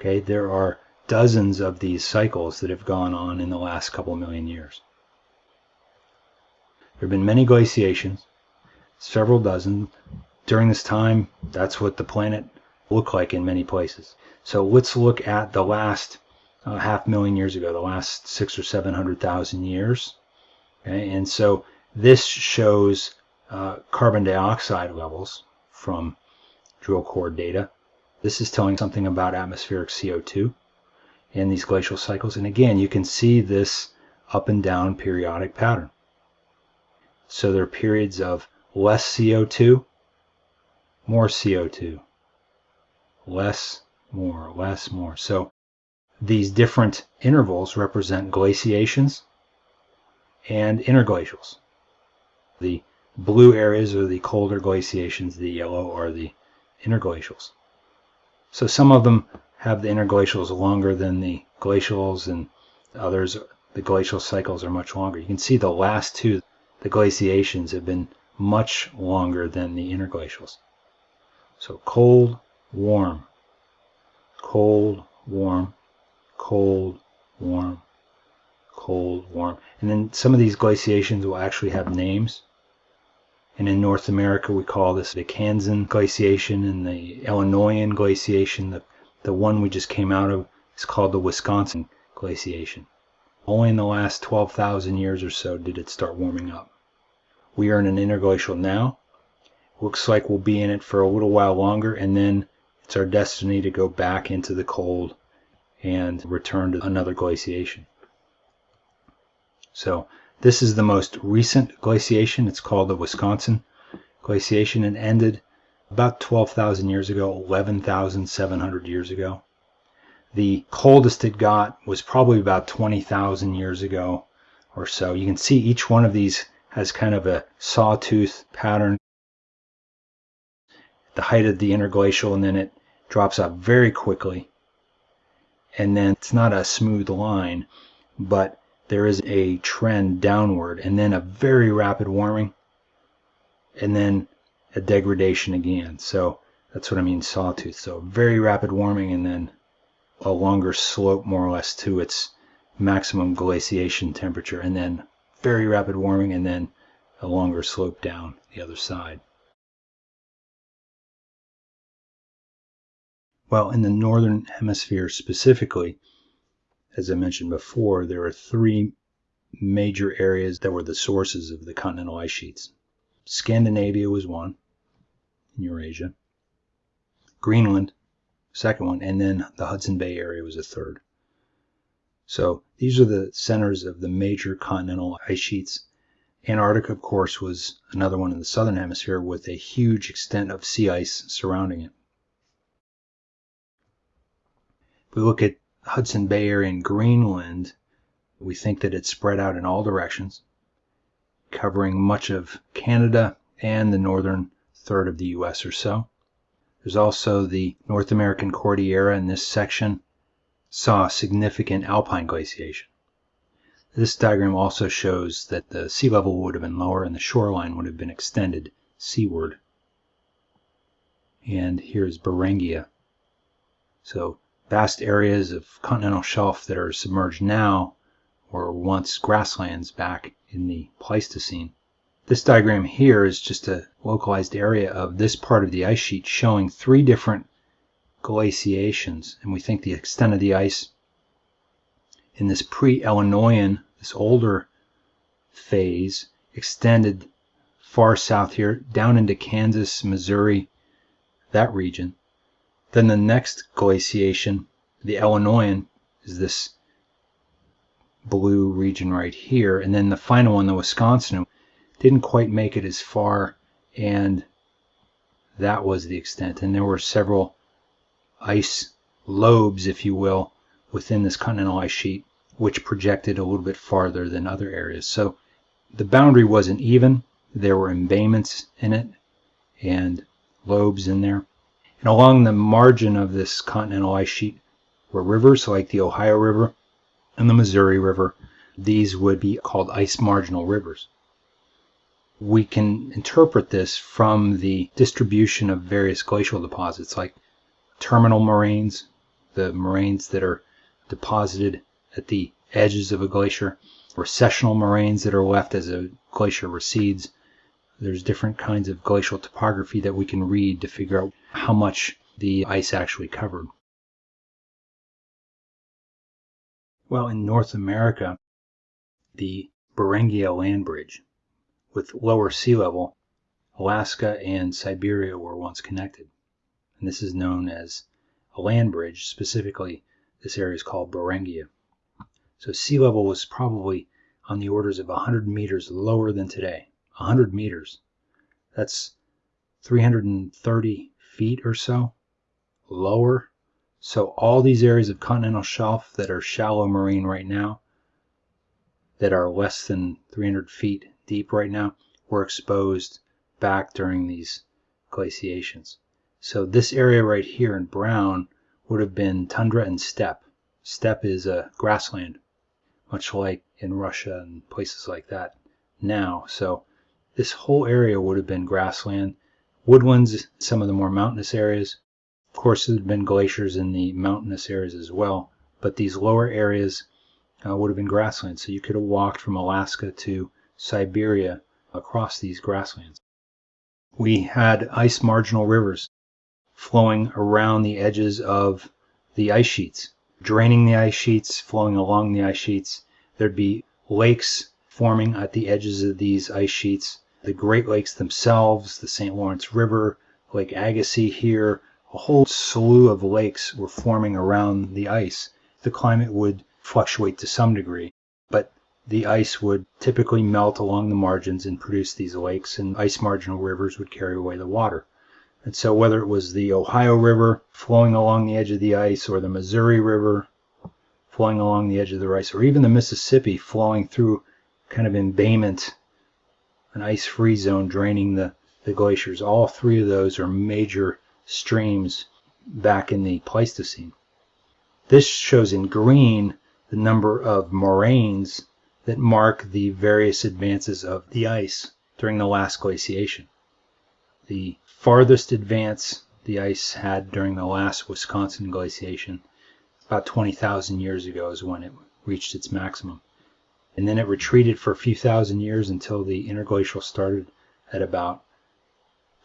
Okay, there are dozens of these cycles that have gone on in the last couple million years. There have been many glaciations, several dozen. During this time, that's what the planet looked like in many places. So let's look at the last uh, half million years ago, the last six or seven hundred thousand years. Okay? And so this shows uh, carbon dioxide levels from drill core data. This is telling something about atmospheric CO2 in these glacial cycles. And again, you can see this up and down periodic pattern. So there are periods of less CO2, more CO2, less, more, less, more. So these different intervals represent glaciations and interglacials. The blue areas are the colder glaciations, the yellow are the interglacials. So some of them have the interglacials longer than the glacials and others the glacial cycles are much longer. You can see the last two, the glaciations have been much longer than the interglacials. So cold, warm, cold, warm, cold, warm, cold, warm. And then some of these glaciations will actually have names. And in North America, we call this the Kansan glaciation and the Illinoisan glaciation. The the one we just came out of is called the Wisconsin glaciation. Only in the last 12,000 years or so did it start warming up. We are in an interglacial now. Looks like we'll be in it for a little while longer, and then it's our destiny to go back into the cold and return to another glaciation. So this is the most recent glaciation. It's called the Wisconsin glaciation and ended about 12,000 years ago, 11,700 years ago. The coldest it got was probably about 20,000 years ago or so. You can see each one of these has kind of a sawtooth pattern. The height of the interglacial and then it drops off very quickly. And then it's not a smooth line, but there is a trend downward and then a very rapid warming. And then a degradation again. So that's what I mean sawtooth. So very rapid warming and then a longer slope more or less to its maximum glaciation temperature and then very rapid warming and then a longer slope down the other side. Well, in the northern hemisphere specifically, as I mentioned before, there are three major areas that were the sources of the continental ice sheets. Scandinavia was one, in Eurasia. Greenland, second one, and then the Hudson Bay area was a third. So these are the centers of the major continental ice sheets. Antarctica, of course, was another one in the southern hemisphere with a huge extent of sea ice surrounding it. If we look at Hudson Bay area in Greenland, we think that it's spread out in all directions, covering much of Canada and the northern third of the US or so. There's also the North American Cordillera in this section, saw significant alpine glaciation. This diagram also shows that the sea level would have been lower and the shoreline would have been extended seaward. And here's Beringia. So vast areas of continental shelf that are submerged now were once grasslands back in the Pleistocene. This diagram here is just a localized area of this part of the ice sheet showing three different glaciations. And we think the extent of the ice in this pre-Illinoian, this older phase, extended far south here, down into Kansas, Missouri, that region. Then the next glaciation, the Illinoian, is this blue region right here. And then the final one, the Wisconsin, didn't quite make it as far and that was the extent. And there were several ice lobes, if you will, within this continental ice sheet, which projected a little bit farther than other areas. So the boundary wasn't even. There were embayments in it and lobes in there. And along the margin of this continental ice sheet were rivers like the Ohio River and the Missouri River. These would be called ice marginal rivers we can interpret this from the distribution of various glacial deposits like terminal moraines, the moraines that are deposited at the edges of a glacier, recessional moraines that are left as a glacier recedes. There's different kinds of glacial topography that we can read to figure out how much the ice actually covered. Well, in North America, the Beringia land bridge with lower sea level, Alaska and Siberia were once connected. And this is known as a land bridge. Specifically, this area is called Beringia. So sea level was probably on the orders of 100 meters lower than today. 100 meters. That's 330 feet or so lower. So all these areas of continental shelf that are shallow marine right now, that are less than 300 feet deep right now were exposed back during these glaciations. So this area right here in brown would have been tundra and steppe. Steppe is a grassland, much like in Russia and places like that now. So this whole area would have been grassland. Woodlands, some of the more mountainous areas. Of course, there had been glaciers in the mountainous areas as well, but these lower areas uh, would have been grasslands. So you could have walked from Alaska to Siberia across these grasslands. We had ice marginal rivers flowing around the edges of the ice sheets, draining the ice sheets, flowing along the ice sheets. There'd be lakes forming at the edges of these ice sheets. The Great Lakes themselves, the St. Lawrence River, Lake Agassiz here, a whole slew of lakes were forming around the ice. The climate would fluctuate to some degree, but the ice would typically melt along the margins and produce these lakes, and ice marginal rivers would carry away the water. And so, whether it was the Ohio River flowing along the edge of the ice, or the Missouri River flowing along the edge of the ice, or even the Mississippi flowing through kind of embayment, an ice free zone draining the, the glaciers, all three of those are major streams back in the Pleistocene. This shows in green the number of moraines that mark the various advances of the ice during the last glaciation. The farthest advance the ice had during the last Wisconsin glaciation, about 20,000 years ago, is when it reached its maximum. And then it retreated for a few thousand years until the interglacial started at about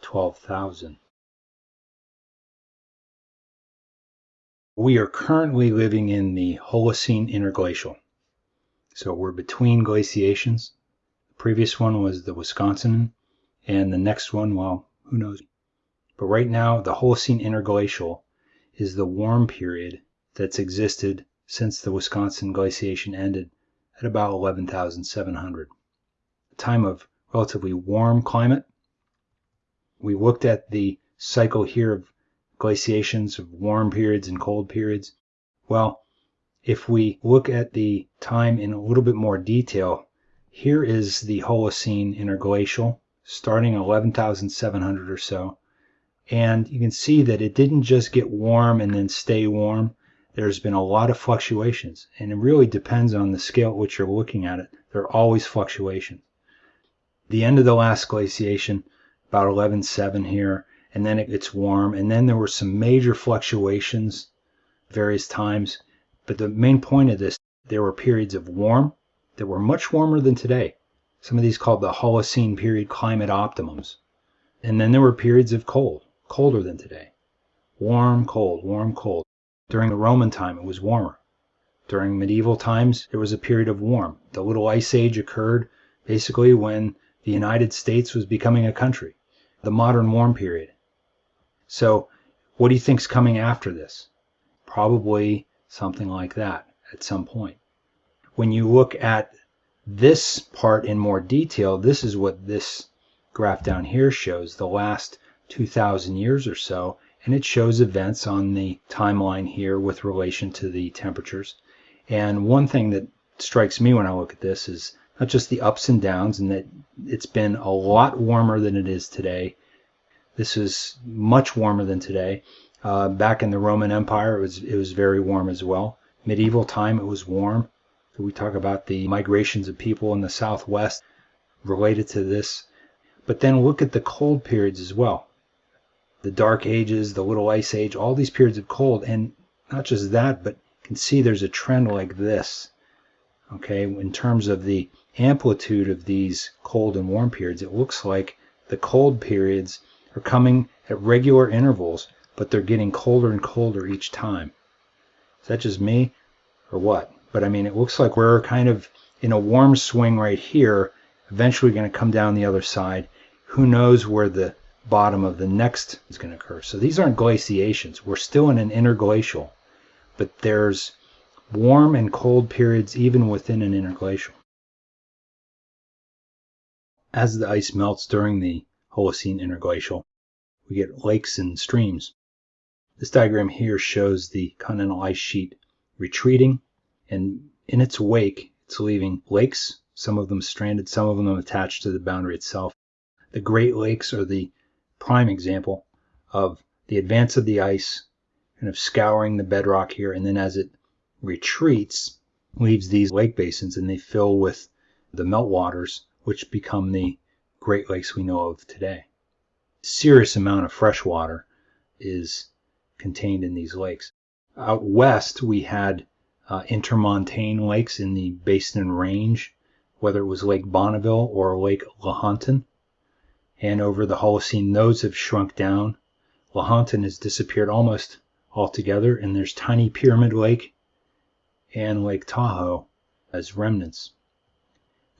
12,000. We are currently living in the Holocene interglacial. So we're between glaciations. The previous one was the Wisconsin, and the next one, well, who knows. But right now, the Holocene interglacial is the warm period that's existed since the Wisconsin glaciation ended at about 11,700. A time of relatively warm climate. We looked at the cycle here of glaciations of warm periods and cold periods. Well, if we look at the time in a little bit more detail, here is the Holocene interglacial starting 11,700 or so. And you can see that it didn't just get warm and then stay warm. There's been a lot of fluctuations, and it really depends on the scale at which you're looking at it. There are always fluctuations. The end of the last glaciation, about 11.7 here, and then it gets warm, and then there were some major fluctuations various times. But the main point of this, there were periods of warm that were much warmer than today. Some of these called the Holocene period climate optimums. And then there were periods of cold, colder than today. Warm, cold, warm, cold. During the Roman time, it was warmer. During medieval times, there was a period of warm. The Little Ice Age occurred basically when the United States was becoming a country. The modern warm period. So, what do you think's coming after this? Probably something like that at some point. When you look at this part in more detail, this is what this graph down here shows, the last 2,000 years or so, and it shows events on the timeline here with relation to the temperatures. And one thing that strikes me when I look at this is not just the ups and downs and that it's been a lot warmer than it is today. This is much warmer than today. Uh, back in the Roman Empire, it was, it was very warm as well. Medieval time, it was warm. We talk about the migrations of people in the Southwest related to this. But then look at the cold periods as well the Dark Ages, the Little Ice Age, all these periods of cold. And not just that, but you can see there's a trend like this. Okay, in terms of the amplitude of these cold and warm periods, it looks like the cold periods are coming at regular intervals, but they're getting colder and colder each time. Is that just me or what? But I mean, it looks like we're kind of in a warm swing right here, eventually going to come down the other side. Who knows where the bottom of the next is going to occur. So these aren't glaciations. We're still in an interglacial, but there's warm and cold periods even within an interglacial. As the ice melts during the Holocene interglacial, we get lakes and streams. This diagram here shows the continental ice sheet retreating, and in its wake, it's leaving lakes, some of them stranded, some of them attached to the boundary itself. The Great Lakes are the prime example of the advance of the ice kind of scouring the bedrock here and then as it retreats leaves these lake basins and they fill with the meltwaters which become the Great Lakes we know of today. Serious amount of fresh water is contained in these lakes. Out west we had uh, intermontane lakes in the Basin Range, whether it was Lake Bonneville or Lake Lahontan and over the Holocene, those have shrunk down. Lahontan has disappeared almost altogether, and there's tiny Pyramid Lake and Lake Tahoe as remnants.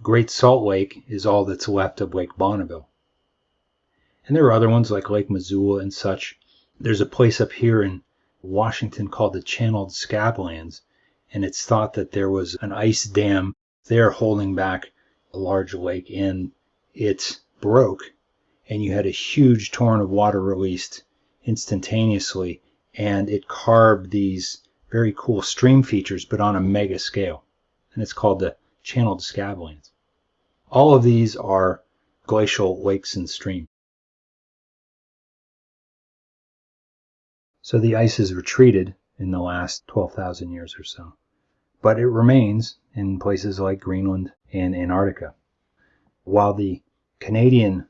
Great Salt Lake is all that's left of Lake Bonneville. And there are other ones like Lake Missoula and such. There's a place up here in Washington called the Channeled Scablands, and it's thought that there was an ice dam there holding back a large lake, and it broke and you had a huge torrent of water released instantaneously, and it carved these very cool stream features, but on a mega scale. And it's called the channeled scablands. All of these are glacial lakes and streams. So the ice has retreated in the last 12,000 years or so. But it remains in places like Greenland and Antarctica. While the Canadian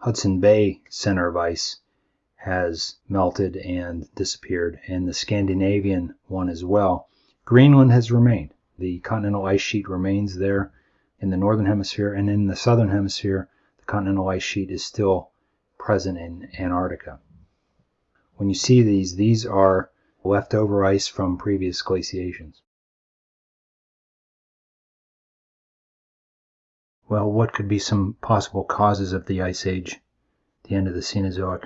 Hudson Bay center of ice has melted and disappeared, and the Scandinavian one as well. Greenland has remained. The continental ice sheet remains there in the northern hemisphere, and in the southern hemisphere, the continental ice sheet is still present in Antarctica. When you see these, these are leftover ice from previous glaciations. Well, what could be some possible causes of the Ice Age, the end of the Cenozoic?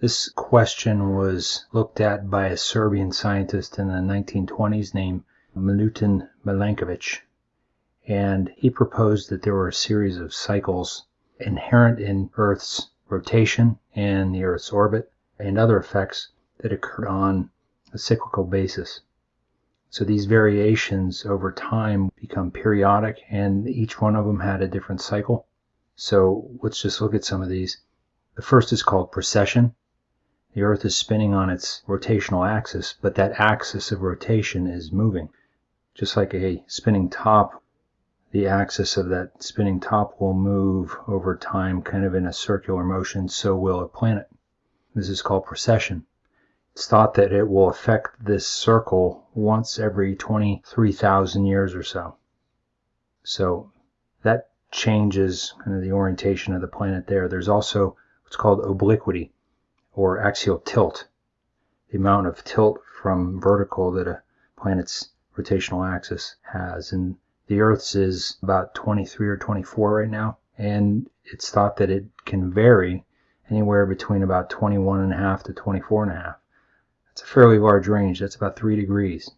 This question was looked at by a Serbian scientist in the 1920s named Milutin Milankovitch, and he proposed that there were a series of cycles inherent in Earth's rotation and the Earth's orbit and other effects that occurred on a cyclical basis. So these variations over time become periodic, and each one of them had a different cycle. So let's just look at some of these. The first is called precession. The Earth is spinning on its rotational axis, but that axis of rotation is moving. Just like a spinning top, the axis of that spinning top will move over time kind of in a circular motion, so will a planet. This is called precession. It's thought that it will affect this circle once every 23,000 years or so. So that changes kind of the orientation of the planet there. There's also what's called obliquity or axial tilt, the amount of tilt from vertical that a planet's rotational axis has. And the Earth's is about 23 or 24 right now, and it's thought that it can vary anywhere between about 21 and a half to 24 and a half. It's a fairly large range. That's about 3 degrees.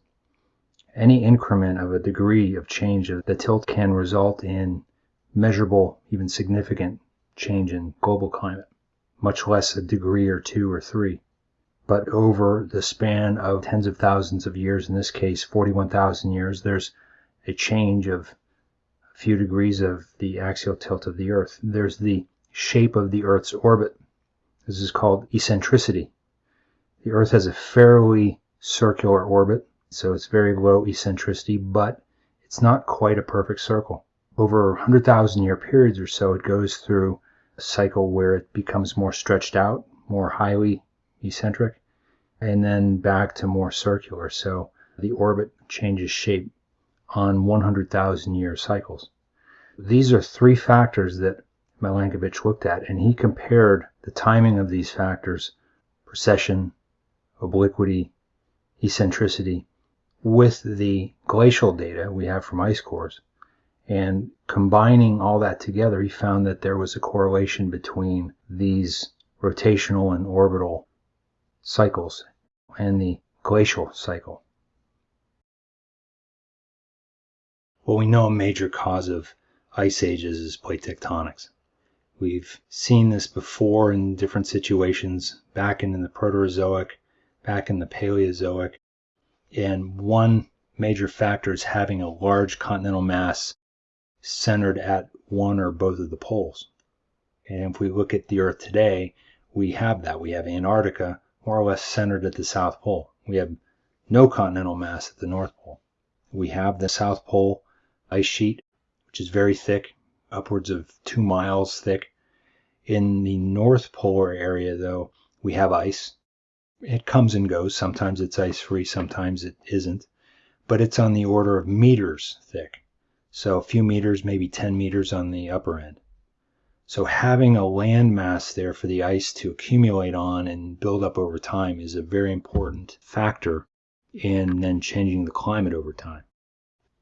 Any increment of a degree of change of the tilt can result in measurable, even significant change in global climate, much less a degree or two or three. But over the span of tens of thousands of years, in this case 41,000 years, there's a change of a few degrees of the axial tilt of the Earth. There's the shape of the Earth's orbit. This is called eccentricity. The Earth has a fairly circular orbit, so it's very low eccentricity, but it's not quite a perfect circle. Over 100,000 year periods or so, it goes through a cycle where it becomes more stretched out, more highly eccentric, and then back to more circular. So the orbit changes shape on 100,000 year cycles. These are three factors that Milankovitch looked at, and he compared the timing of these factors, precession, obliquity, eccentricity, with the glacial data we have from ice cores. And combining all that together, he found that there was a correlation between these rotational and orbital cycles and the glacial cycle. Well, we know a major cause of ice ages is plate tectonics. We've seen this before in different situations back in the Proterozoic back in the Paleozoic. And one major factor is having a large continental mass centered at one or both of the poles. And if we look at the Earth today, we have that. We have Antarctica more or less centered at the South Pole. We have no continental mass at the North Pole. We have the South Pole ice sheet, which is very thick, upwards of two miles thick. In the North Polar area, though, we have ice, it comes and goes. Sometimes it's ice free, sometimes it isn't. But it's on the order of meters thick. So a few meters, maybe 10 meters on the upper end. So having a land mass there for the ice to accumulate on and build up over time is a very important factor in then changing the climate over time.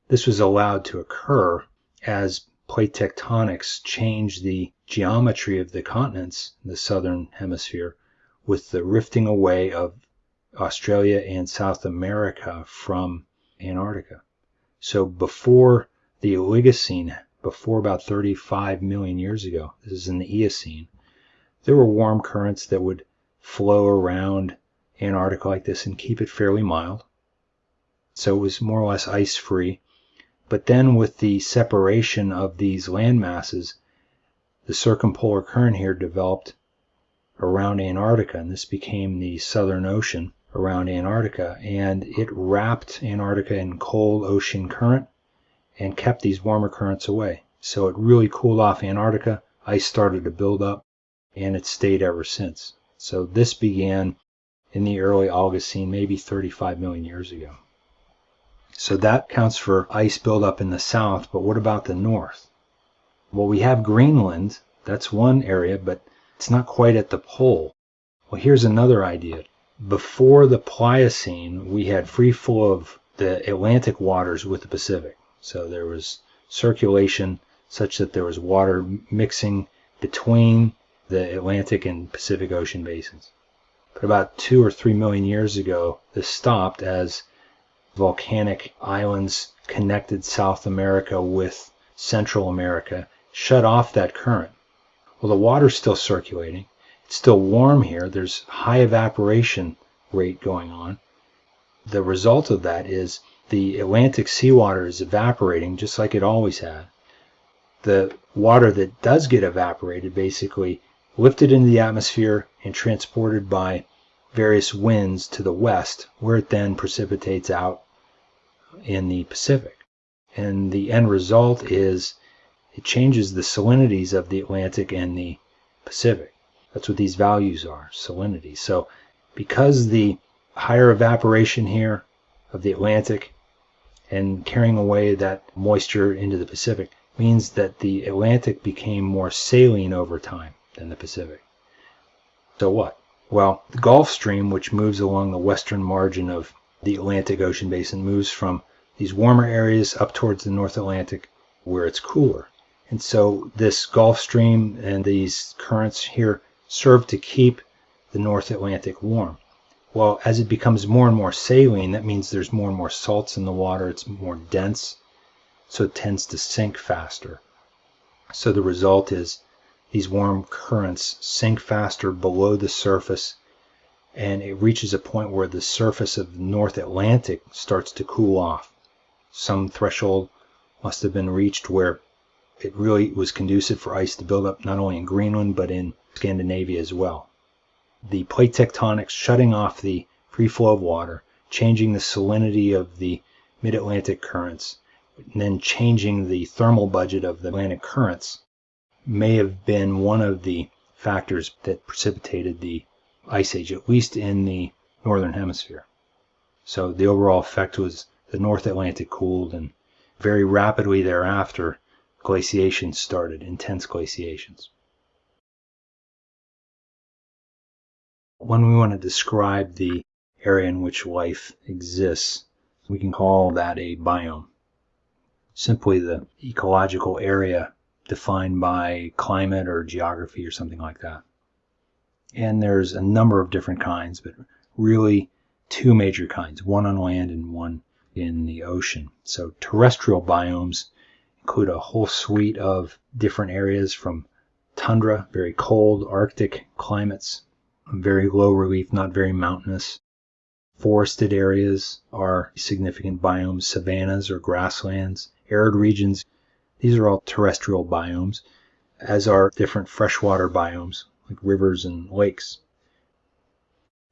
This was allowed to occur as plate tectonics changed the geometry of the continents in the southern hemisphere with the rifting away of Australia and South America from Antarctica. So before the Oligocene, before about 35 million years ago, this is in the Eocene, there were warm currents that would flow around Antarctica like this and keep it fairly mild. So it was more or less ice free. But then with the separation of these land masses, the circumpolar current here developed around Antarctica, and this became the Southern Ocean around Antarctica, and it wrapped Antarctica in cold ocean current and kept these warmer currents away. So it really cooled off Antarctica, ice started to build up, and it stayed ever since. So this began in the early Oligocene, maybe 35 million years ago. So that counts for ice buildup in the south, but what about the north? Well, we have Greenland, that's one area, but it's not quite at the pole. Well, here's another idea. before the Pliocene, we had free flow of the Atlantic waters with the Pacific. So there was circulation such that there was water mixing between the Atlantic and Pacific Ocean basins. But about two or three million years ago, this stopped as volcanic islands connected South America with Central America shut off that current. Well, the water's still circulating. It's still warm here. There's high evaporation rate going on. The result of that is the Atlantic seawater is evaporating just like it always had. The water that does get evaporated basically lifted into the atmosphere and transported by various winds to the west, where it then precipitates out in the Pacific. And the end result is it changes the salinities of the Atlantic and the Pacific. That's what these values are, salinity. So because the higher evaporation here of the Atlantic and carrying away that moisture into the Pacific means that the Atlantic became more saline over time than the Pacific. So what? Well, the Gulf Stream, which moves along the western margin of the Atlantic Ocean basin, moves from these warmer areas up towards the North Atlantic where it's cooler. And so this Gulf Stream and these currents here serve to keep the North Atlantic warm. Well, as it becomes more and more saline, that means there's more and more salts in the water, it's more dense, so it tends to sink faster. So the result is these warm currents sink faster below the surface and it reaches a point where the surface of the North Atlantic starts to cool off. Some threshold must have been reached where it really was conducive for ice to build up not only in Greenland but in Scandinavia as well. The plate tectonics shutting off the free flow of water, changing the salinity of the mid-Atlantic currents, and then changing the thermal budget of the Atlantic currents may have been one of the factors that precipitated the ice age, at least in the northern hemisphere. So the overall effect was the North Atlantic cooled, and very rapidly thereafter, glaciation started, intense glaciations. When we want to describe the area in which life exists, we can call that a biome. Simply the ecological area defined by climate or geography or something like that. And there's a number of different kinds, but really two major kinds, one on land and one in the ocean. So terrestrial biomes include a whole suite of different areas from tundra, very cold Arctic climates, very low relief, not very mountainous. Forested areas are significant biomes, savannas or grasslands, arid regions these are all terrestrial biomes, as are different freshwater biomes, like rivers and lakes.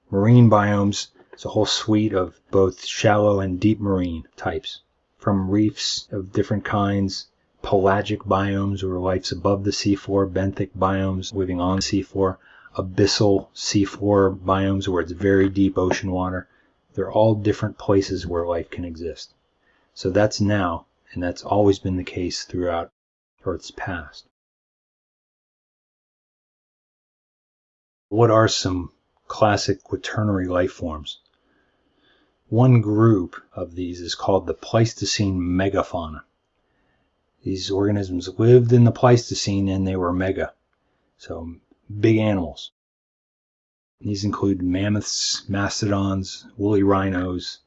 Marine biomes is a whole suite of both shallow and deep marine types, from reefs of different kinds, pelagic biomes where life's above the seafloor, benthic biomes living on the seafloor, abyssal seafloor biomes where it's very deep ocean water. They're all different places where life can exist. So that's now and that's always been the case throughout Earth's past. What are some classic quaternary life forms? One group of these is called the Pleistocene megafauna. These organisms lived in the Pleistocene and they were mega, so big animals. These include mammoths, mastodons, woolly rhinos,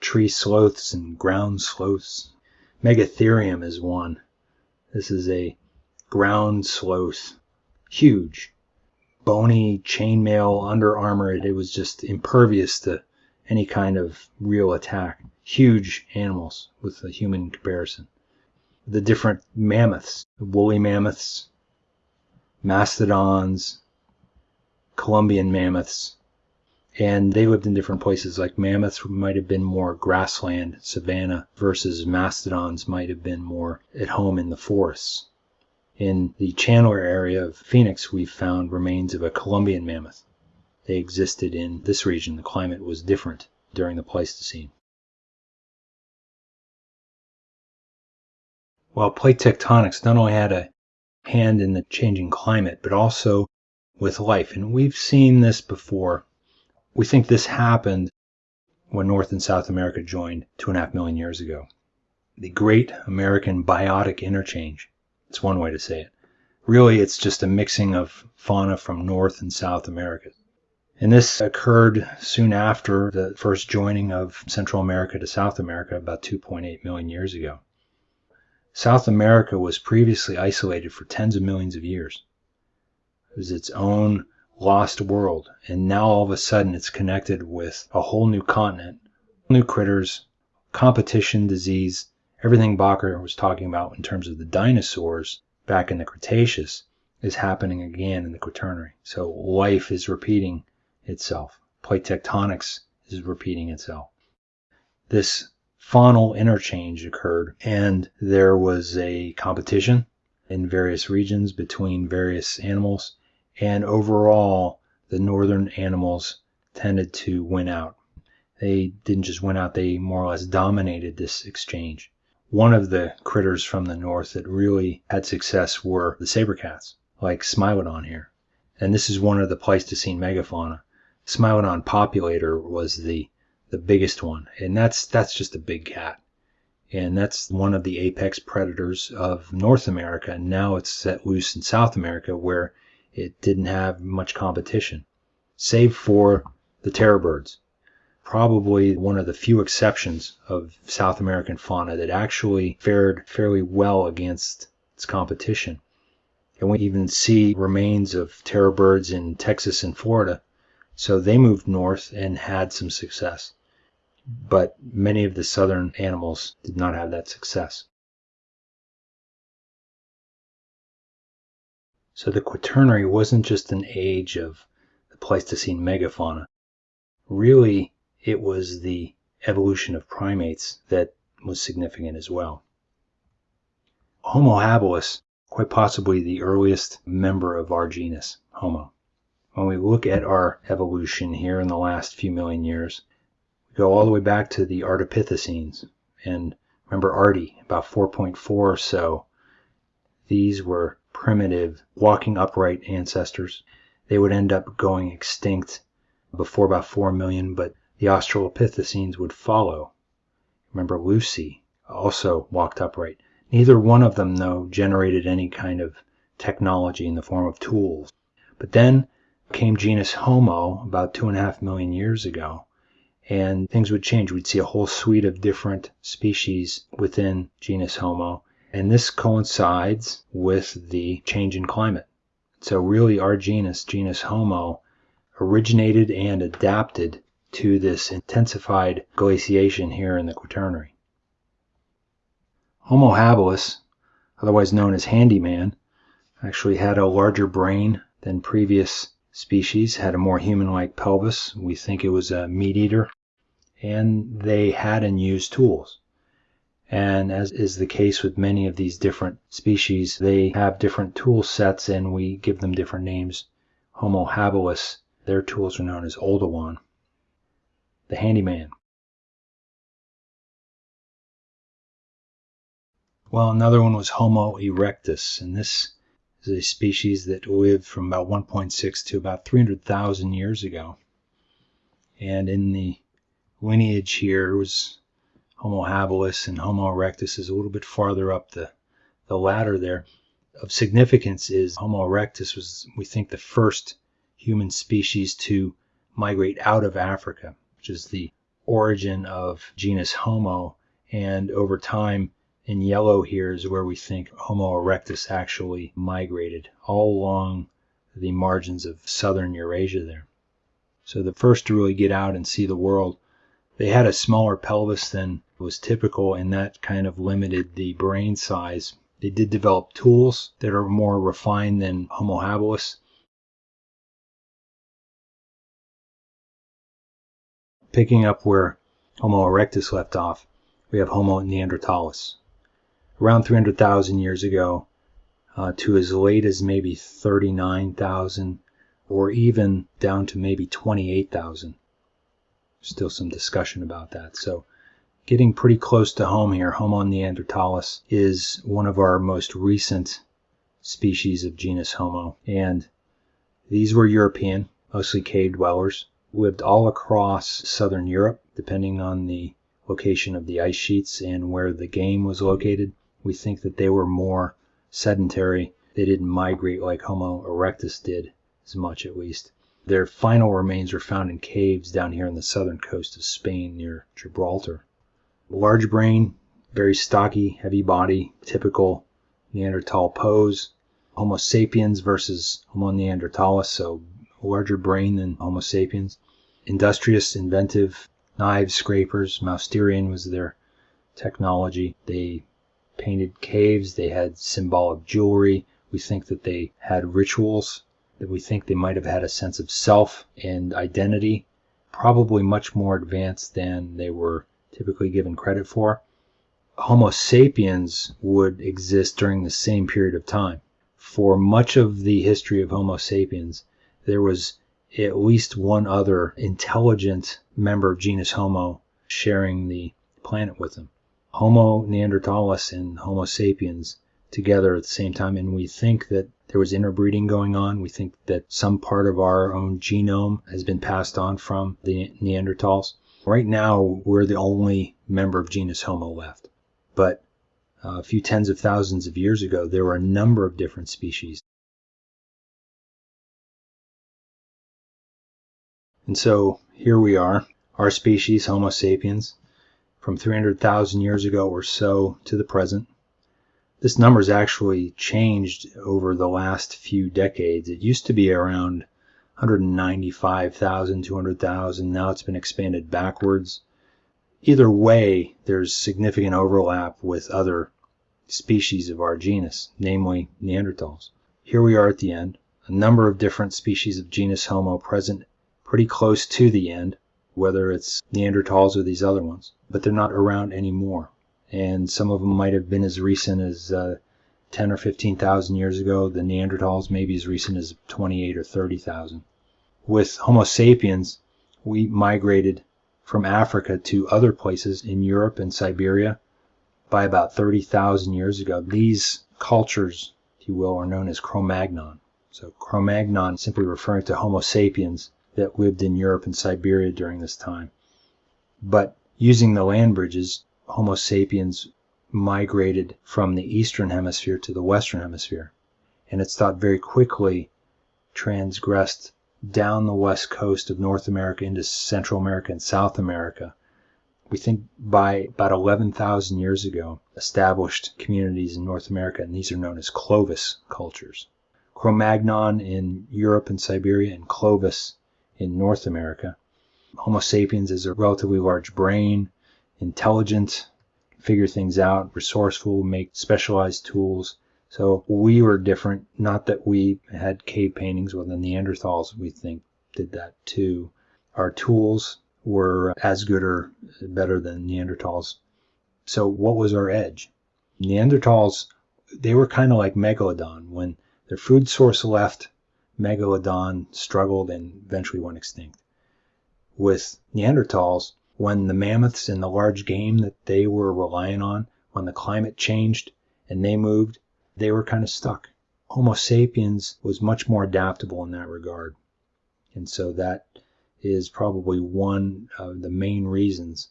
tree sloths, and ground sloths, Megatherium is one. This is a ground sloth, huge, bony chainmail under armor. It, it was just impervious to any kind of real attack. Huge animals with a human comparison. The different mammoths, woolly mammoths, mastodons, Columbian mammoths, and they lived in different places. Like mammoths might have been more grassland, savanna, versus mastodons might have been more at home in the forests. In the Chandler area of Phoenix, we've found remains of a Columbian mammoth. They existed in this region. The climate was different during the Pleistocene. While plate tectonics not only had a hand in the changing climate, but also with life. And we've seen this before We think this happened when North and South America joined two and a half million years ago. The Great American Biotic Interchange. It's one way to say it. Really, it's just a mixing of fauna from North and South America. And this occurred soon after the first joining of Central America to South America about 2.8 million years ago. South America was previously isolated for tens of millions of years. It was its own lost world, and now all of a sudden it's connected with a whole new continent, new critters, competition, disease, everything Bakker was talking about in terms of the dinosaurs back in the Cretaceous is happening again in the Quaternary. So life is repeating itself. Plate tectonics is repeating itself. This faunal interchange occurred, and there was a competition in various regions between various animals, and overall, the northern animals tended to win out. They didn't just win out, they more or less dominated this exchange. One of the critters from the north that really had success were the saber cats, like Smilodon here. And this is one of the Pleistocene megafauna. Smilodon populator was the the biggest one, and that's that's just a big cat. And that's one of the apex predators of North America. And now it's set loose in South America where it didn't have much competition, save for the terror birds probably one of the few exceptions of South American fauna that actually fared fairly well against its competition. And we even see remains of terror birds in Texas and Florida. So they moved north and had some success. But many of the southern animals did not have that success. So the Quaternary wasn't just an age of the Pleistocene megafauna. Really, it was the evolution of primates that was significant as well. Homo habilis, quite possibly the earliest member of our genus, Homo. When we look at our evolution here in the last few million years, we go all the way back to the Ardipithecines. And remember Ardi, about 4.4 or so, these were primitive, walking upright ancestors. They would end up going extinct before about 4 million, but the Australopithecines would follow. Remember Lucy also walked upright. Neither one of them, though, generated any kind of technology in the form of tools. But then came genus Homo about two and a half million years ago, and things would change. We'd see a whole suite of different species within genus Homo, and this coincides with the change in climate. So really our genus, genus Homo, originated and adapted to this intensified glaciation here in the Quaternary. Homo habilis, otherwise known as handyman, actually had a larger brain than previous species, had a more human-like pelvis. We think it was a meat eater. And they had and used tools. And as is the case with many of these different species, they have different tool sets and we give them different names. Homo habilis, their tools are known as Oldowan the handyman. Well, another one was Homo erectus, and this is a species that lived from about 1.6 to about 300,000 years ago. And in the lineage here was Homo habilis and Homo erectus is a little bit farther up the, the ladder there. Of significance is Homo erectus was, we think, the first human species to migrate out of Africa which is the origin of genus Homo. And over time, in yellow here is where we think Homo erectus actually migrated all along the margins of southern Eurasia there. So the first to really get out and see the world, they had a smaller pelvis than was typical, and that kind of limited the brain size. They did develop tools that are more refined than Homo habilis, Picking up where Homo erectus left off, we have Homo neanderthalis. Around 300,000 years ago uh, to as late as maybe 39,000 or even down to maybe 28,000. Still some discussion about that. So getting pretty close to home here, Homo neanderthalis is one of our most recent species of genus Homo. And these were European, mostly cave dwellers lived all across southern Europe, depending on the location of the ice sheets and where the game was located. We think that they were more sedentary. They didn't migrate like Homo erectus did, as much at least. Their final remains were found in caves down here on the southern coast of Spain near Gibraltar. Large brain, very stocky, heavy body, typical Neanderthal pose. Homo sapiens versus Homo neanderthalis, so larger brain than Homo sapiens. Industrious, inventive, knives, scrapers. Mousterian was their technology. They painted caves, they had symbolic jewelry. We think that they had rituals, that we think they might have had a sense of self and identity, probably much more advanced than they were typically given credit for. Homo sapiens would exist during the same period of time. For much of the history of Homo sapiens, there was at least one other intelligent member of genus Homo sharing the planet with them. Homo neanderthalis and Homo sapiens together at the same time, and we think that there was interbreeding going on. We think that some part of our own genome has been passed on from the Neanderthals. Right now, we're the only member of genus Homo left. But uh, a few tens of thousands of years ago, there were a number of different species. And so here we are, our species, Homo sapiens, from 300,000 years ago or so to the present. This number has actually changed over the last few decades. It used to be around 195,000, 200,000. Now it's been expanded backwards. Either way, there's significant overlap with other species of our genus, namely Neanderthals. Here we are at the end. A number of different species of genus Homo present pretty close to the end whether it's Neanderthals or these other ones, but they're not around anymore. And some of them might have been as recent as uh, 10 or 15,000 years ago. The Neanderthals maybe as recent as 28 or 30,000. With Homo sapiens, we migrated from Africa to other places in Europe and Siberia by about 30,000 years ago. These cultures, if you will, are known as Cro-Magnon. So Cro-Magnon simply referring to Homo sapiens that lived in Europe and Siberia during this time. But using the land bridges, Homo sapiens migrated from the eastern hemisphere to the western hemisphere. And it's thought very quickly transgressed down the west coast of North America into Central America and South America. We think by about 11,000 years ago, established communities in North America, and these are known as Clovis cultures. Cro-Magnon in Europe and Siberia, and Clovis in North America. Homo sapiens is a relatively large brain, intelligent, figure things out, resourceful, make specialized tools. So we were different. Not that we had cave paintings, well, the Neanderthals, we think, did that too. Our tools were as good or better than Neanderthals. So what was our edge? Neanderthals, they were kind of like Megalodon. When their food source left, megalodon struggled and eventually went extinct. With Neanderthals, when the mammoths and the large game that they were relying on, when the climate changed and they moved, they were kind of stuck. Homo sapiens was much more adaptable in that regard. And so that is probably one of the main reasons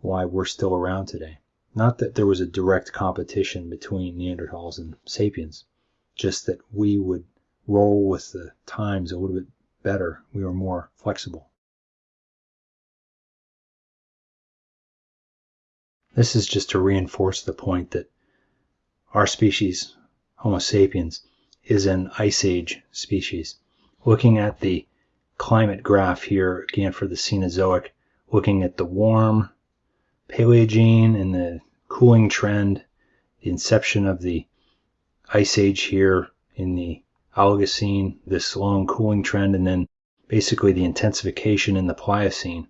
why we're still around today. Not that there was a direct competition between Neanderthals and sapiens, just that we would roll with the times a little bit better. We were more flexible. This is just to reinforce the point that our species, Homo sapiens, is an ice age species. Looking at the climate graph here, again for the Cenozoic, looking at the warm Paleogene and the cooling trend, the inception of the ice age here in the Oligocene, this long cooling trend, and then basically the intensification in the Pliocene.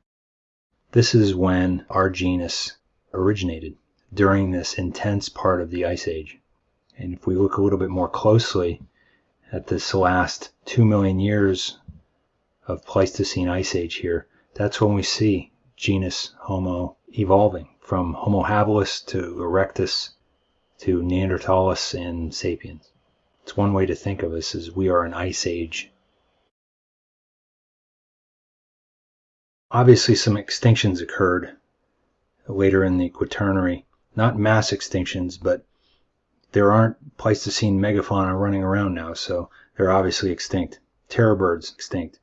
This is when our genus originated during this intense part of the Ice Age. And if we look a little bit more closely at this last two million years of Pleistocene Ice Age here, that's when we see genus Homo evolving from Homo habilis to erectus to Neanderthalis and sapiens. It's one way to think of us as we are an ice age Obviously, some extinctions occurred later in the Quaternary. Not mass extinctions, but there aren't Pleistocene megafauna running around now, so they're obviously extinct. Terror birds, extinct.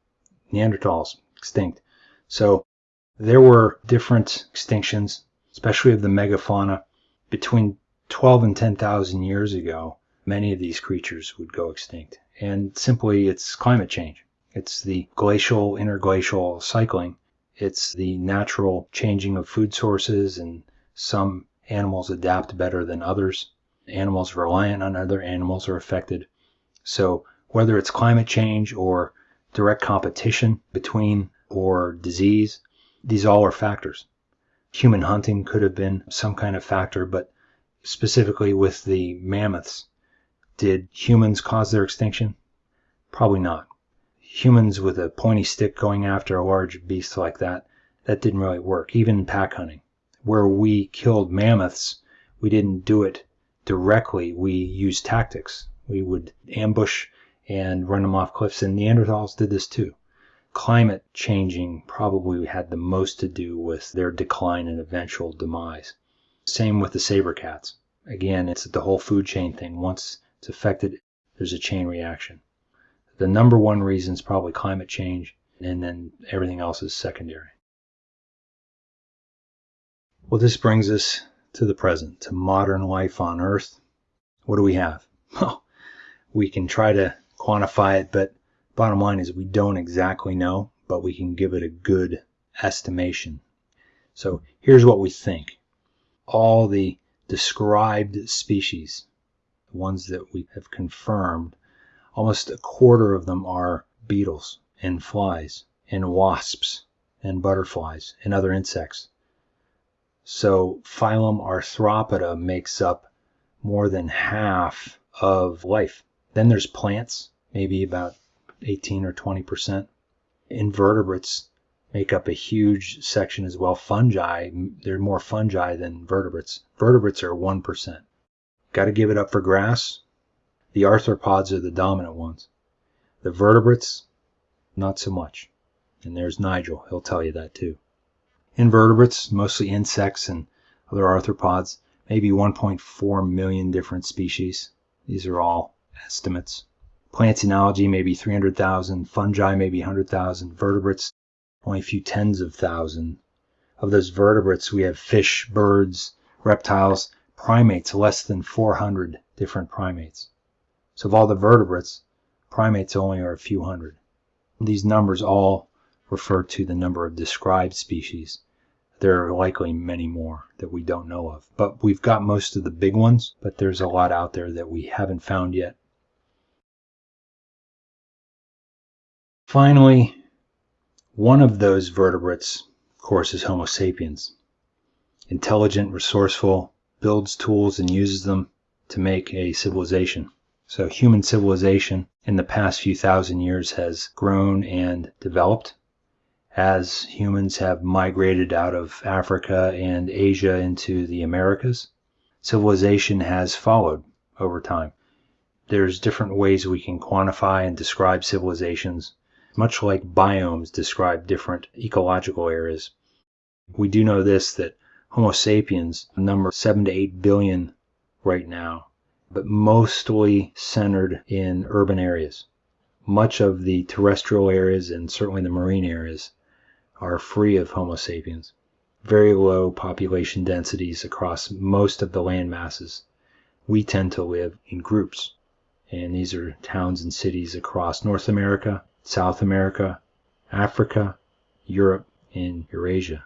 Neanderthals, extinct. So there were different extinctions, especially of the megafauna. Between 12 and 10,000 years ago, many of these creatures would go extinct. And simply, it's climate change. It's the glacial, interglacial cycling. It's the natural changing of food sources, and some animals adapt better than others. Animals reliant on other animals are affected. So, whether it's climate change or direct competition between or disease, these all are factors. Human hunting could have been some kind of factor, but specifically with the mammoths, did humans cause their extinction? Probably not. Humans with a pointy stick going after a large beast like that, that didn't really work, even in pack hunting. Where we killed mammoths, we didn't do it directly. We used tactics. We would ambush and run them off cliffs, and Neanderthals did this too climate changing probably had the most to do with their decline and eventual demise. Same with the saber cats. Again, it's the whole food chain thing. Once it's affected, there's a chain reaction. The number one reason is probably climate change, and then everything else is secondary. Well, this brings us to the present, to modern life on Earth. What do we have? Well, we can try to quantify it, but Bottom line is we don't exactly know, but we can give it a good estimation. So here's what we think. All the described species, ones that we have confirmed, almost a quarter of them are beetles and flies and wasps and butterflies and other insects. So phylum Arthropoda makes up more than half of life. Then there's plants, maybe about 18 or 20 percent. Invertebrates make up a huge section as well. Fungi, there are more fungi than vertebrates. Vertebrates are 1%. Got to give it up for grass. The arthropods are the dominant ones. The vertebrates, not so much. And there's Nigel, he'll tell you that too. Invertebrates, mostly insects and other arthropods, maybe 1.4 million different species. These are all estimates. Plants and algae, maybe 300,000. Fungi, maybe 100,000. Vertebrates, only a few tens of thousands. Of those vertebrates, we have fish, birds, reptiles, primates, less than 400 different primates. So of all the vertebrates, primates only are a few hundred. These numbers all refer to the number of described species. There are likely many more that we don't know of. But we've got most of the big ones, but there's a lot out there that we haven't found yet. Finally, one of those vertebrates, of course, is Homo sapiens. Intelligent, resourceful, builds tools and uses them to make a civilization. So human civilization in the past few thousand years has grown and developed as humans have migrated out of Africa and Asia into the Americas. Civilization has followed over time. There's different ways we can quantify and describe civilizations much like biomes describe different ecological areas. We do know this that Homo sapiens number 7 to 8 billion right now, but mostly centered in urban areas. Much of the terrestrial areas and certainly the marine areas are free of Homo sapiens. Very low population densities across most of the land masses. We tend to live in groups, and these are towns and cities across North America, South America, Africa, Europe, and Eurasia.